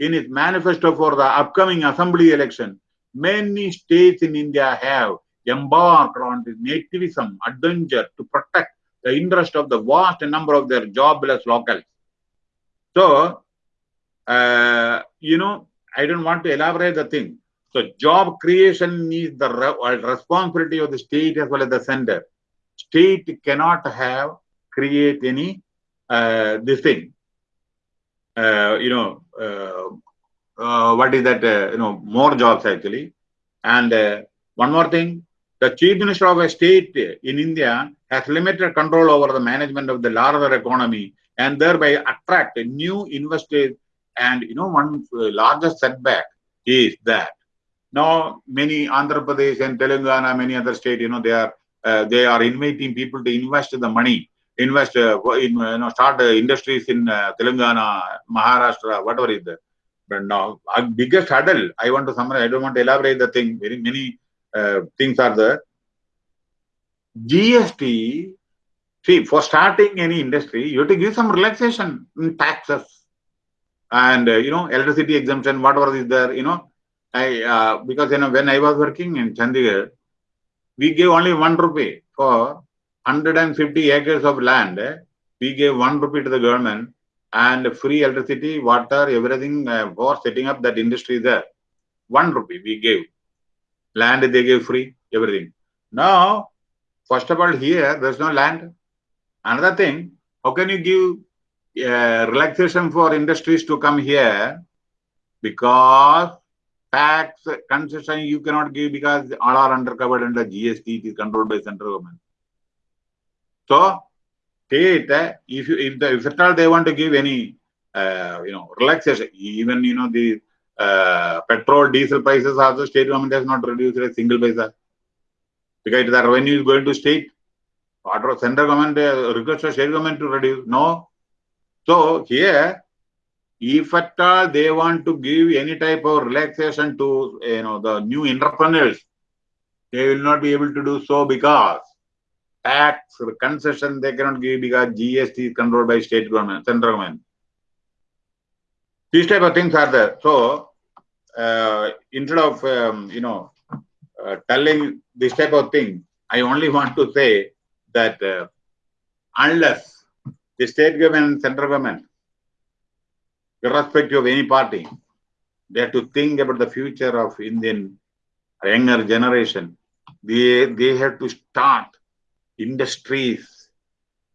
in its manifesto for the upcoming assembly election. Many states in India have embarked on this nativism adventure to protect the interest of the vast number of their jobless locals. So, uh, you know, I don't want to elaborate the thing. So, job creation is the re uh, responsibility of the state as well as the center. State cannot have create any uh, this thing. Uh, you know, uh, uh, what is that? you know, more jobs actually. And one more thing, the chief minister of a state in India has limited control over the management of the larger economy and thereby attract new investors. And you know, one largest setback is that now many Andhra Pradesh and Telangana, many other states, you know, they are uh, they are inviting people to invest the money, invest uh, in you know start uh, industries in Telangana, Maharashtra, whatever is there. But now, biggest hurdle, I want to summarize. I don't want to elaborate the thing. Very many things are there. GST, see, for starting any industry, you have to give some relaxation in taxes and, uh, you know, electricity exemption, whatever is there, you know. I, uh, because, you know, when I was working in Chandigarh, we gave only one rupee for 150 acres of land. We gave one rupee to the government and free electricity, water, everything uh, for setting up that industry there. One rupee we gave. Land they gave free, everything. Now, first of all, here there's no land. Another thing, how can you give uh, relaxation for industries to come here? Because tax concession you cannot give because all are undercovered under GST, it is controlled by central government. So, state, if you if the if at all they want to give any uh, you know, relaxation. Even, you know, the uh, petrol, diesel prices also state government has not reduced a single paisa. Because the revenue is going to state. What central government uh, request state government to reduce? No. So here, if at all they want to give any type of relaxation to you know the new entrepreneurs, they will not be able to do so because tax concession they cannot give because GST is controlled by state government, central government. These type of things are there. So uh, instead of um, you know uh, telling this type of thing, I only [LAUGHS] want to say that uh, unless the state government and central government, irrespective of any party, they have to think about the future of Indian younger generation. They they have to start industries,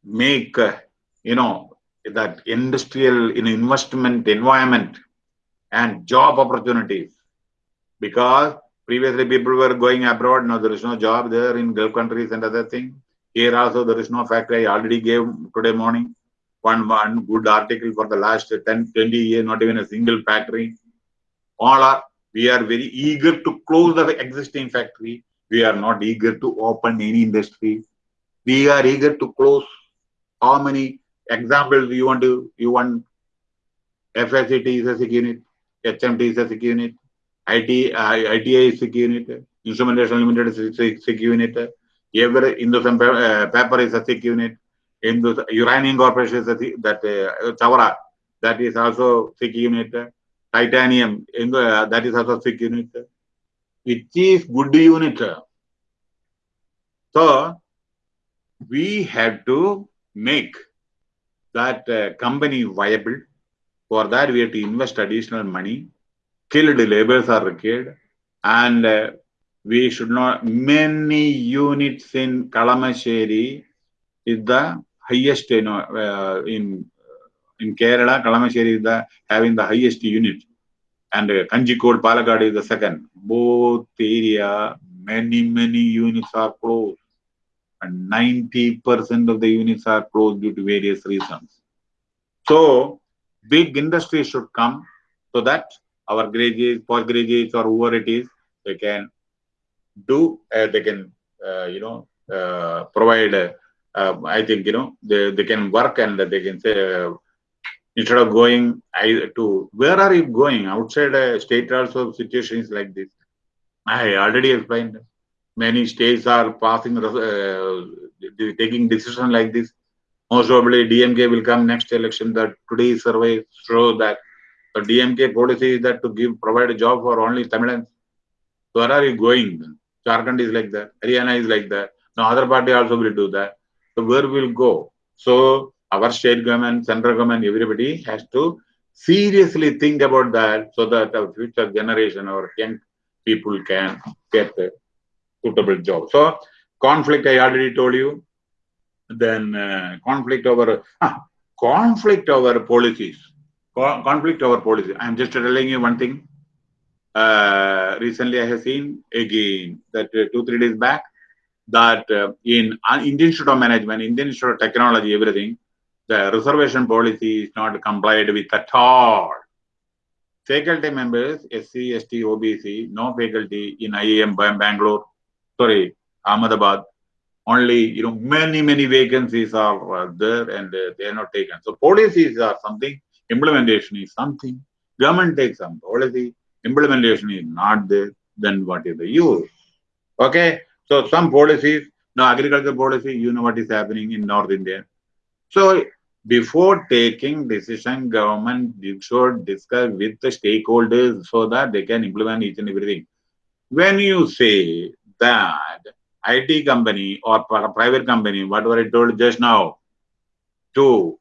make uh, you know that industrial in investment environment and job opportunities. Because previously people were going abroad now there is no job there in gulf countries and other things here also there is no factory i already gave today morning one one good article for the last 10 20 years not even a single factory. All are we are very eager to close the existing factory. We are not eager to open any industry. We are eager to close. How many examples you want to you want? FSCT is a sick unit, HMT is a sick unit, IT, uh, ITI is sick unit, Instrumentation Limited is a sick unit, every Hindustan uh, paper is a sick unit, Indus Uranium Corporation that uh, Chavara, that is also sick unit, Titanium, uh, that is also sick unit, It is good unit. So, we have to make that uh, company viable. For that, we have to invest additional money. Skilled laborers are required, and uh, we should not. Many units in Kalamassery is the highest, you know, uh, in in Kerala. Kalamassery is the having the highest unit, and uh, Kanjikode, Palakkad is the second. Both area, many many units are closed and 90% of the units are closed due to various reasons. So, big industry should come so that our graduates, postgraduates, or whoever it is, they can do, uh, they can, uh, you know, uh, I think, you know, they, they can work and they can say, instead of going I, to, where are you going? Outside state also situations like this. I already explained many states are passing, uh, taking decision like this. Most probably DMK will come next election. That today's survey show that the DMK policy is that to give provide a job for only Tamilians. So where are you going? Jharkhand is like that. Haryana is like that. Now other party also will do that. Where will go? So our state government, central government, everybody has to seriously think about that so that our future generation or young people can get a suitable job. So conflict, I already told you. Then uh, conflict over ah, conflict over policies. Co conflict over policy. I am just telling you one thing. Uh, recently, I have seen again that uh, two three days back that uh, in Indian Institute of Management, Indian Institute of Technology, everything, the reservation policy is not complied with at all. Faculty members, SC, ST, OBC, no faculty in IIM Bangalore, sorry, Ahmedabad, only, you know, many, many vacancies are uh, there and uh, they are not taken. So policies are something, implementation is something. Government takes some policy, implementation is not there, then what is the use? Okay, so some policies, now agriculture policy, you know what is happening in North India. So before taking decision, government should discuss with the stakeholders so that they can implement each and everything. When you say that IT company or private company, whatever I told just now, to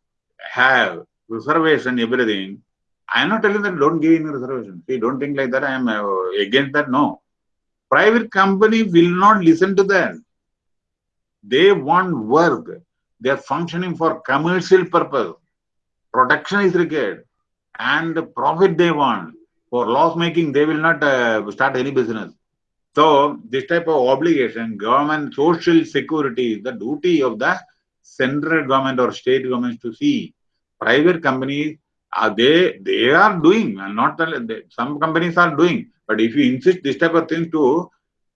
have reservation, everything, I am not telling that don't give any reservation. See, don't think like that. I am uh, against that. No. Private company will not listen to that. They want work. They are functioning for commercial purpose. Production is required. And the profit they want. For loss making, they will not uh, start any business. So this type of obligation, government social security is the duty of the central government or state governments to see. Private companies uh, they they are doing, and not that they, some companies are doing. But if you insist this type of thing to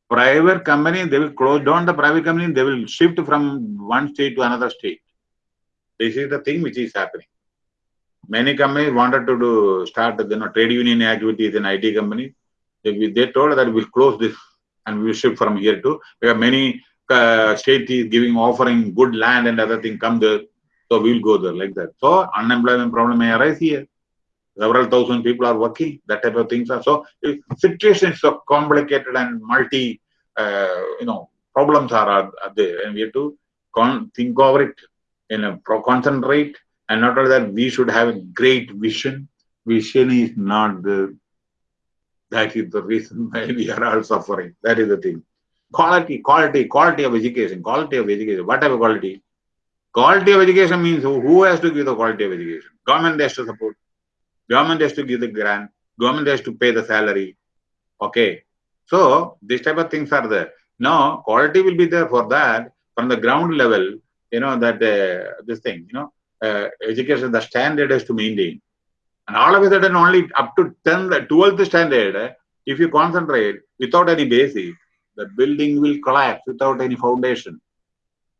private company, they will close down the private company. They will shift from one state to another state. This is the thing which is happening. Many companies wanted to do start you know, trade union activities in IT companies. They, they told that we'll close this and we will shift from here to. Have many uh, state is giving offering good land and other thing come there. So we'll go there like that. So unemployment problem may arise here. Several thousand people are working. That type of things are so situation is so complicated and multi. Uh, you know problems are, are, are, there, and we have to think over it. You know, pro- concentrate, and not only that, we should have a great vision. Vision is not the. That is the reason [LAUGHS] why we are all suffering. That is the thing. Quality, quality, quality of education, quality of education. What type of quality? Quality of education means who, has to give the quality of education? Government has to support. Government has to give the grant. Government has to pay the salary. Okay. So this type of things are there. Now quality will be there for that from the ground level. You know that uh, this thing. You know uh, education the standard has to maintain. And all of a sudden only up to 10th, 12th standard, if you concentrate without any basis, the building will collapse without any foundation.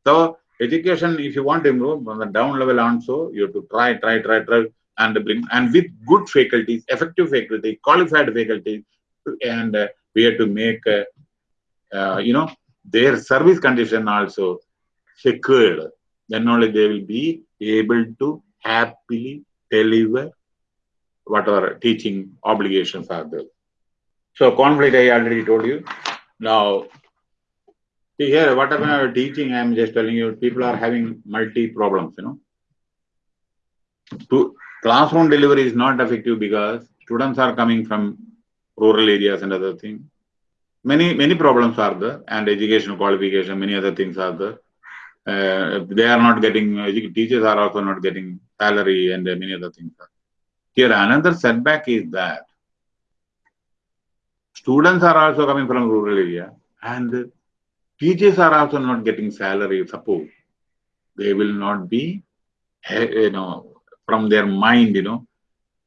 So education, if you want to improve on the down level also, you have to try, try, try, try, and bring and with good faculties, effective faculty, qualified faculty, and uh, we have to make, uh, uh, you know, their service condition also secured. Then only they will be able to happily deliver whatever teaching obligations are there. So conflict, I already told you. Now, see here, whatever teaching, I'm just telling you, people are having multi problems, you know. To classroom delivery is not effective because students are coming from rural areas and other things. Many, many problems are there and educational qualification, many other things are there. Uh, they are not getting, teachers are also not getting salary and many other things. Here, another setback is that students are also coming from rural area and teachers are also not getting salary support. They will not be, you know, from their mind, you know,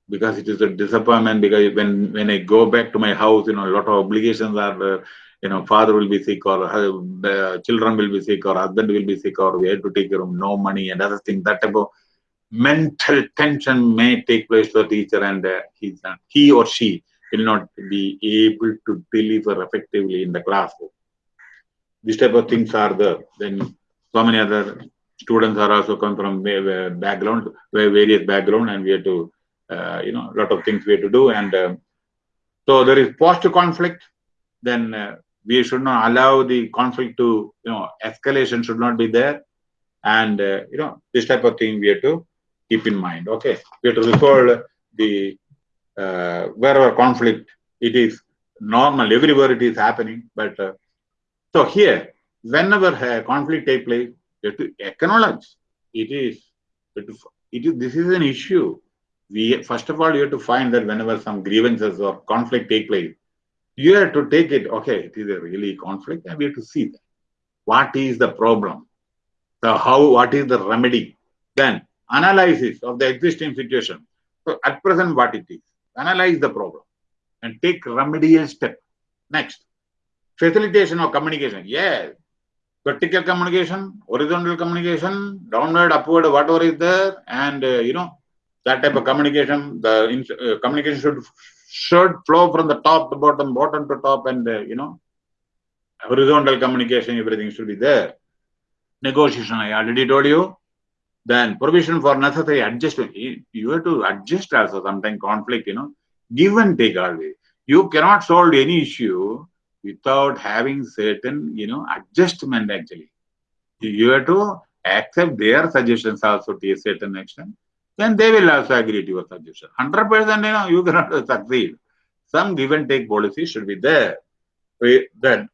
because it is a disappointment. Because when when I go back to my house, you know, a lot of obligations are there. You know, father will be sick, or uh, children will be sick, or husband will be sick, or we have to take care of no money and other things. That type of mental tension may take place to the teacher, and uh, he, he or she will not be able to deliver effectively in the classroom. This type of things are there. Then so many other students are also come from background, various background, and we have to, uh, you know, a lot of things we have to do. And uh, so there is post-conflict. Then uh, we should not allow the conflict to, you know, escalation should not be there. And you know, this type of thing we have to keep in mind. Okay, we have to resolve the uh, wherever conflict it is normal everywhere it is happening but uh, so here whenever a conflict take place you have to acknowledge it is it is this is an issue. We first of all you have to find that whenever some grievances or conflict take place you have to take it okay it is a really conflict and we have to see that. What is the problem? So how what is the remedy? Then analysis of the existing situation. So at present what it is? Analyze the problem and take remedial step. Next, facilitation of communication. Yes, vertical communication, horizontal communication, downward, upward, whatever is there, and uh, you know that type of communication. The uh, communication should should flow from the top to bottom, bottom to top, and uh, you know horizontal communication. Everything should be there. Negotiation. I already told you then provision for necessary adjustment. You have to adjust also sometimes conflict, you know, give and take always. You cannot solve any issue without having certain, you know, adjustment actually. You have to accept their suggestions also to a certain extent. Then they will also agree to your suggestion. 100% you know, you cannot [LAUGHS] succeed. Some give and take policy should be there. Then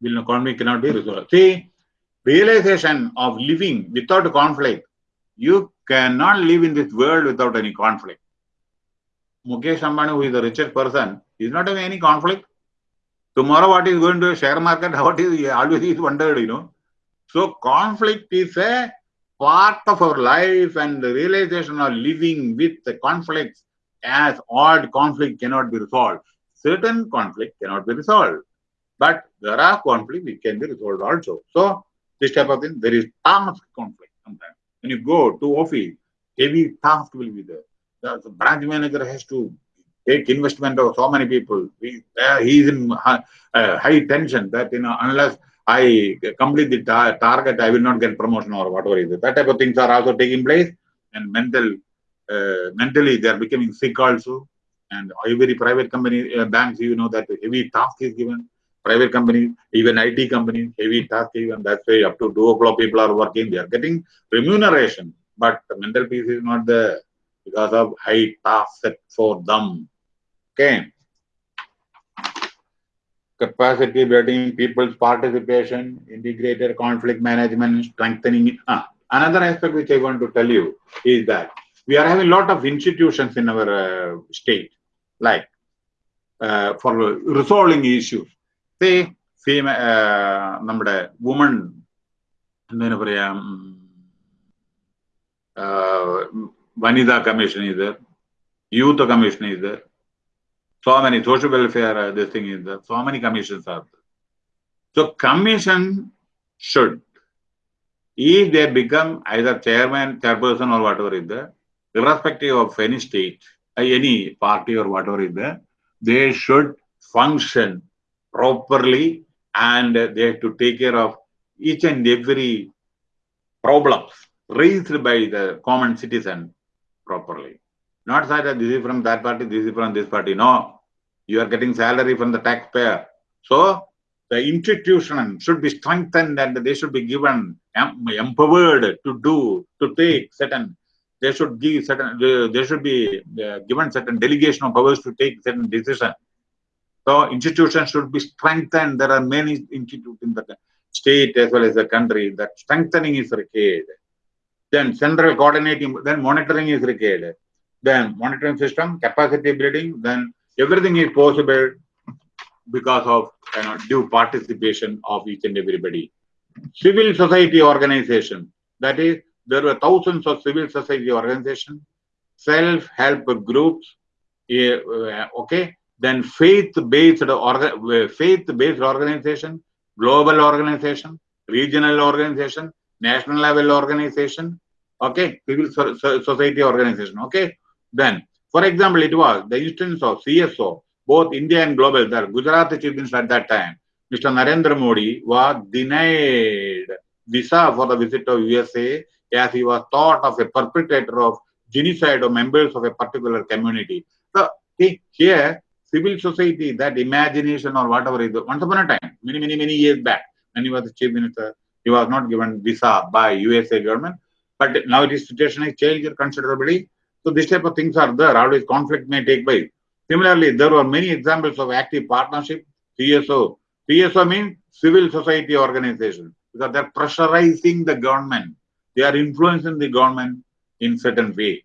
will economy cannot be resolved. See, realization of living without conflict. You cannot live in this world without any conflict. Mukesh Ambani, who is a richest person, is not having any conflict. Tomorrow, what is going to share market? [LAUGHS] What is always is wondered, you know. So conflict is a part of our life and the realization of living with the conflicts as odd conflict cannot be resolved. Certain conflict cannot be resolved. But there are conflict which can be resolved also. So this type of thing, there is task conflict sometimes. When you go to office, heavy task will be there. The, branch manager has to take investment of so many people. He, uh, he is in high, uh, high tension that you know unless I complete the ta target, I will not get promotion or whatever. That type of things are also taking place, and mental, uh, mentally they are becoming sick also. And every private company, uh, banks, you know that heavy task is given. Private companies, even IT companies, heavy task given. That's why up to two o'clock people are working. They are getting remuneration, but the mental peace is not there because of high task set for them. Okay capacity building, people's participation, integrated conflict management, strengthening. Ah, another aspect which I want to tell you is that we are having a lot of institutions in our uh, state, like uh, for resolving issues. Say, female, uh, നമ്മുടെ woman എന്തിനു പറയാ വനിതാ commission ഇത് youth commission ഇത് so many social welfare this thing is there so many commissions are there so commission should if they become either chairman chairperson or whatever is there irrespective of any state uh, any party or whatever is there they should function properly and they have to take care of each and every problems raised by the common citizen properly not say that this is from that party, this is from this party. No, you are getting salary from the taxpayer. So the institution should be strengthened and they should be given, empowered to do, to take certain, they should give certain, they should be uh, given certain delegation of powers to take certain decisions. So institutions should be strengthened. There are many institutes in the state as well as the country that strengthening is required. Then central coordinating, then monitoring is required then monitoring system, capacity building, then everything is possible because of you know, due participation of each and everybody. Civil society organization, that is, there were thousands of civil society organizations, self-help groups, uh, okay, then faith-based orga faith-based organization, global organization, regional organization, national level organization, okay, civil society organization, okay. Then, for example, it was the instance of CSO, both India and global, the Gujarat chief minister at that time, Mr. Narendra Modi was denied visa for the visit of USA as he was thought of a perpetrator of genocide of members of a particular community. So, see, here, civil society, that imagination or whatever is, once upon a time, many, many, many years back, when he was the chief minister, he was not given visa by USA government. But now this situation has changed considerably. So this type of things are there. Always conflict may take place. Similarly, there were many examples of active partnership, CSO. CSO means civil society organization because they're pressurizing the government. They are influencing the government in certain way.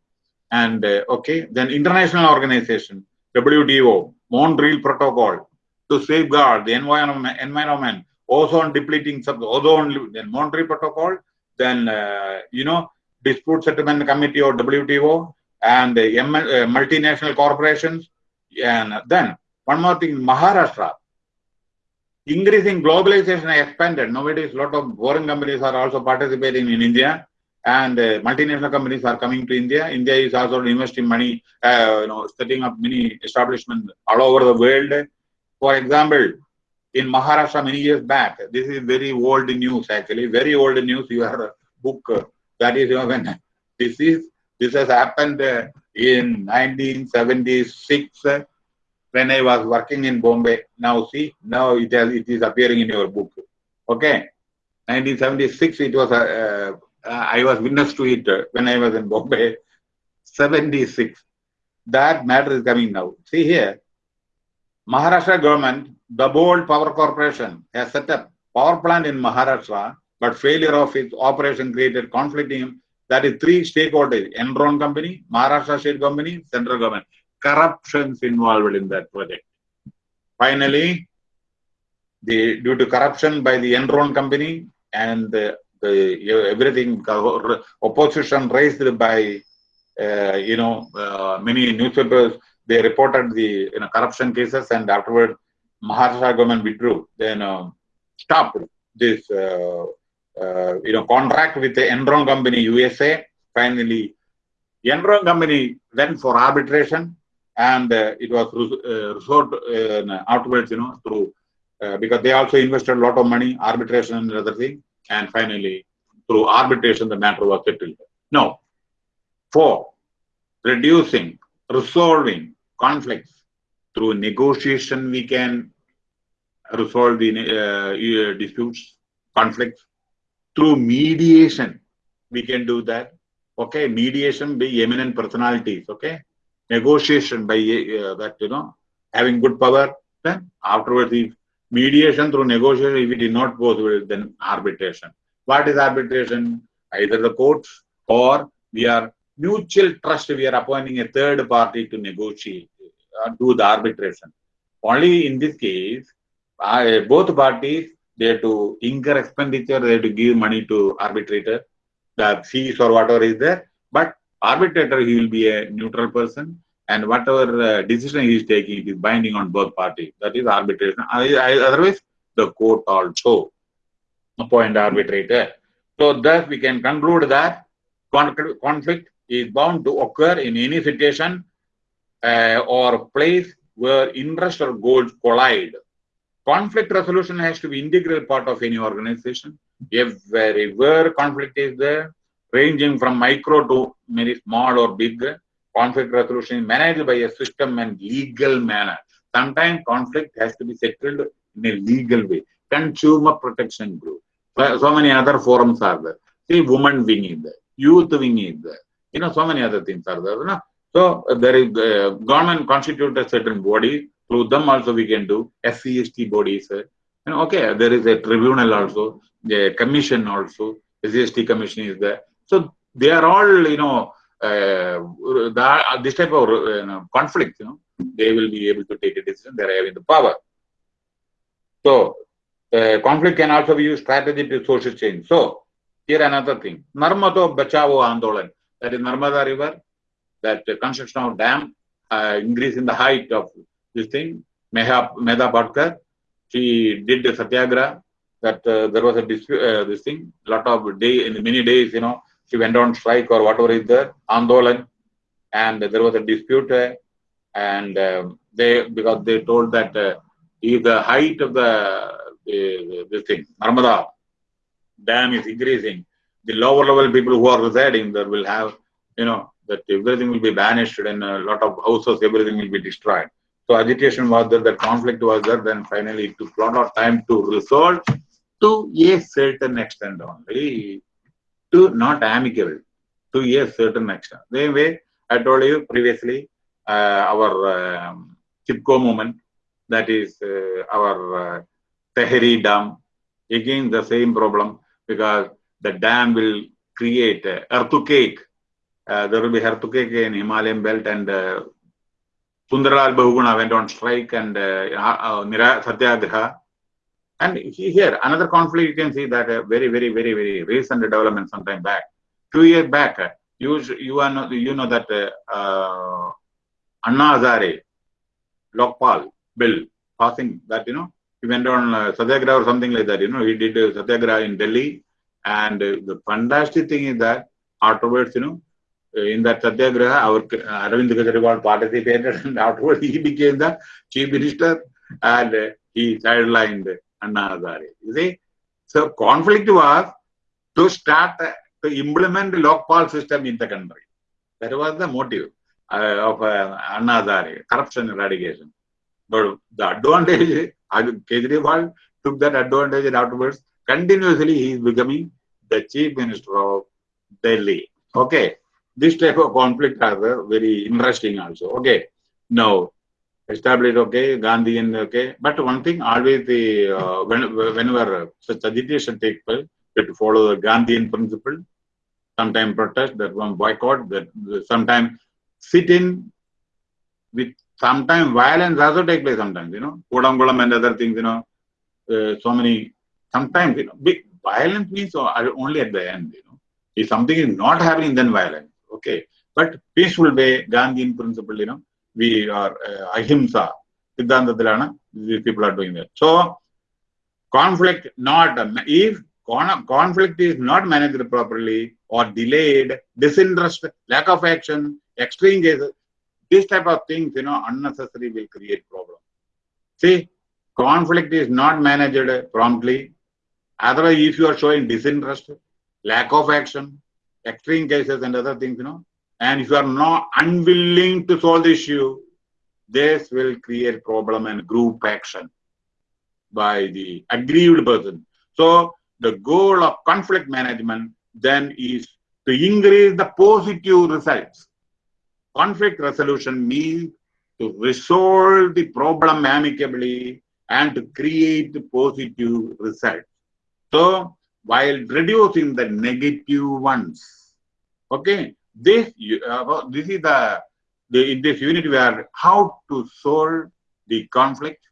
And uh, okay, then international organization, WTO, Montreal Protocol to safeguard the environment, environment ozone depleting sub ozone, then Montreal Protocol, then uh, you know dispute settlement committee or WTO, and uh, multinational corporations, and then one more thing, Maharashtra. Increasing globalization expanded. Nowadays, a lot of foreign companies are also participating in India, and uh, multinational companies are coming to India. India is also investing money, uh, you know, setting up many establishments all over the world. For example, in Maharashtra many years back, this is very old news actually, very old news. Your book that is when [LAUGHS] this is this has happened in 1976 when I was working in Bombay. Now see, now it has it is appearing in your book. Okay, 1976 it was uh, uh, I was witness to it when I was in Bombay. 76. That matter is coming now. See here, Maharashtra government, Dabhol Power Corporation has set up power plant in Maharashtra, but failure of its operation created conflicting. That is three stakeholders: Enron company, Maharashtra state company, central government. Corruptions involved in that project. Finally, the due to corruption by the Enron company and the uh, everything opposition raised by uh, you know uh, many newspapers they reported the you know corruption cases and afterward Maharashtra government withdrew then uh, stopped this uh, you know contract with the Enron company USA finally. Enron company went for arbitration and uh, it was uh, uh, afterwards you know through uh, because they also invested a lot of money arbitration and other thing and finally through arbitration the matter was settled. Now for reducing resolving conflicts through negotiation we can resolve the uh, uh, disputes conflicts through mediation we can do that. Okay mediation by eminent personalities okay? Negotiation by uh, that you know having good power then afterwards if mediation through negotiation if it is not possible then arbitration. What is arbitration? Either the courts or we are mutual trust we are appointing a third party to negotiate uh, do the arbitration. Only in this case uh, both parties they have to incur expenditure they have to give money to arbitrator the fees or whatever is there. But arbitrator he will be a neutral person and whatever uh, decision he is taking it is binding on both parties. That is arbitration. Otherwise the court also appoint arbitrator. So thus we can conclude that conflict is bound to occur in any situation uh, or place where interest or goals collide conflict resolution has to be integral part of any organization. Where conflict is there ranging from micro to very small or big conflict resolution is managed by a system and legal manner. Sometimes conflict has to be settled in a legal way. Consumer protection group. So, many other forums are there. See women wing is there youth wing is there. You know so many other things are there no? so there is uh, government constituted certain body through them also we can do SCST bodies. Uh, you okay, there is a tribunal also, the commission also, SCST commission is there. So they are all, you know, uh, this type of you know, conflict, you know, they will be able to take a decision. They are having the power. So uh, conflict can also be used strategy to social change. So here another thing, Narmada Bachao Andolan, that is Narmada River, that construction of dam, uh, increase in the height of this thing, Meha, Medha Patkar, she did the satyagraha, that uh, there was a dispute, uh, this thing, lot of day, in many days, you know, she went on strike or whatever is there, Andolan, and there was a dispute, uh, and um, they, because they told that uh, if the height of the, the this thing, Narmada dam is increasing, the lower level people who are residing there will have, you know, that everything will be banished and a lot of houses, everything will be destroyed. So agitation was there, the conflict was there, then finally it took a lot of time to resolve to a certain extent only, to not amicable, to a certain extent. Same way, I told you previously, uh, our um, Chipko movement, that is uh, our uh, Tehri Dam, again the same problem because the dam will create earthquake. Uh, there will be earthquake in Himalayan belt and uh, Sundarlal Bahuguna went on strike and uh, uh, Satyagraha. And here, another conflict, you can see that uh, very, very, very, very recent development sometime back. Two years back, uh, you, you, are not, you know that uh, Anna Hazare, Lokpal bill passing that, you know, he went on uh, Satyagraha or something like that, you know, he did uh, Satyagraha in Delhi. And uh, the fantastic thing is that afterwards, you know, in that Satyagraha, our uh, Arvind Kejriwal participated and afterwards he became the chief minister and uh, he sidelined Anna Hazare. You see, so conflict was to start uh, to implement Lokpal system in the country. That was the motive uh, of uh, Anna Hazare, corruption eradication. But the advantage, Kejriwal took that advantage and afterwards continuously he is becoming the chief minister of Delhi. Okay this type of conflict are very interesting also. Okay, now established okay, Gandhian okay, but one thing always the uh, when, whenever such agitation takes place, you to follow the Gandhian principle. Sometimes protest, that one boycott, that sometimes sit in with sometimes violence also take place sometimes, you know, Koodankulam and other things, you know, uh, so many, sometimes, you know, big, violence means only at the end, you know. If something is not happening, then violence. Okay. But peaceful way, Gandhian principle, you know, we are uh, ahimsa. Siddhantathilana, these people are doing that. So, conflict not, if conflict is not managed properly or delayed, disinterest, lack of action, extreme cases, this type of things, you know, unnecessary will create problem. See, conflict is not managed promptly. Otherwise, if you are showing disinterest, lack of action, extreme cases and other things, you know, and if you are not unwilling to solve the issue, this will create problem and group action by the aggrieved person. So the goal of conflict management then is to increase the positive results. Conflict resolution means to resolve the problem amicably and to create positive results. So while reducing the negative ones, okay, this uh, this is the, the in this unit we are how to solve the conflict,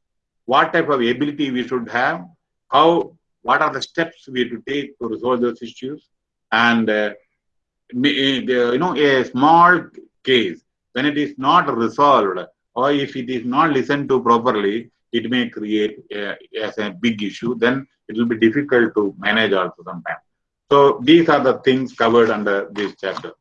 what type of ability we should have, how what are the steps we have to take to resolve those issues, and uh, you know a small case when it is not resolved or if it is not listened to properly, it may create a, as a big issue. Then it will be difficult to manage also sometimes. So these are the things covered under this chapter.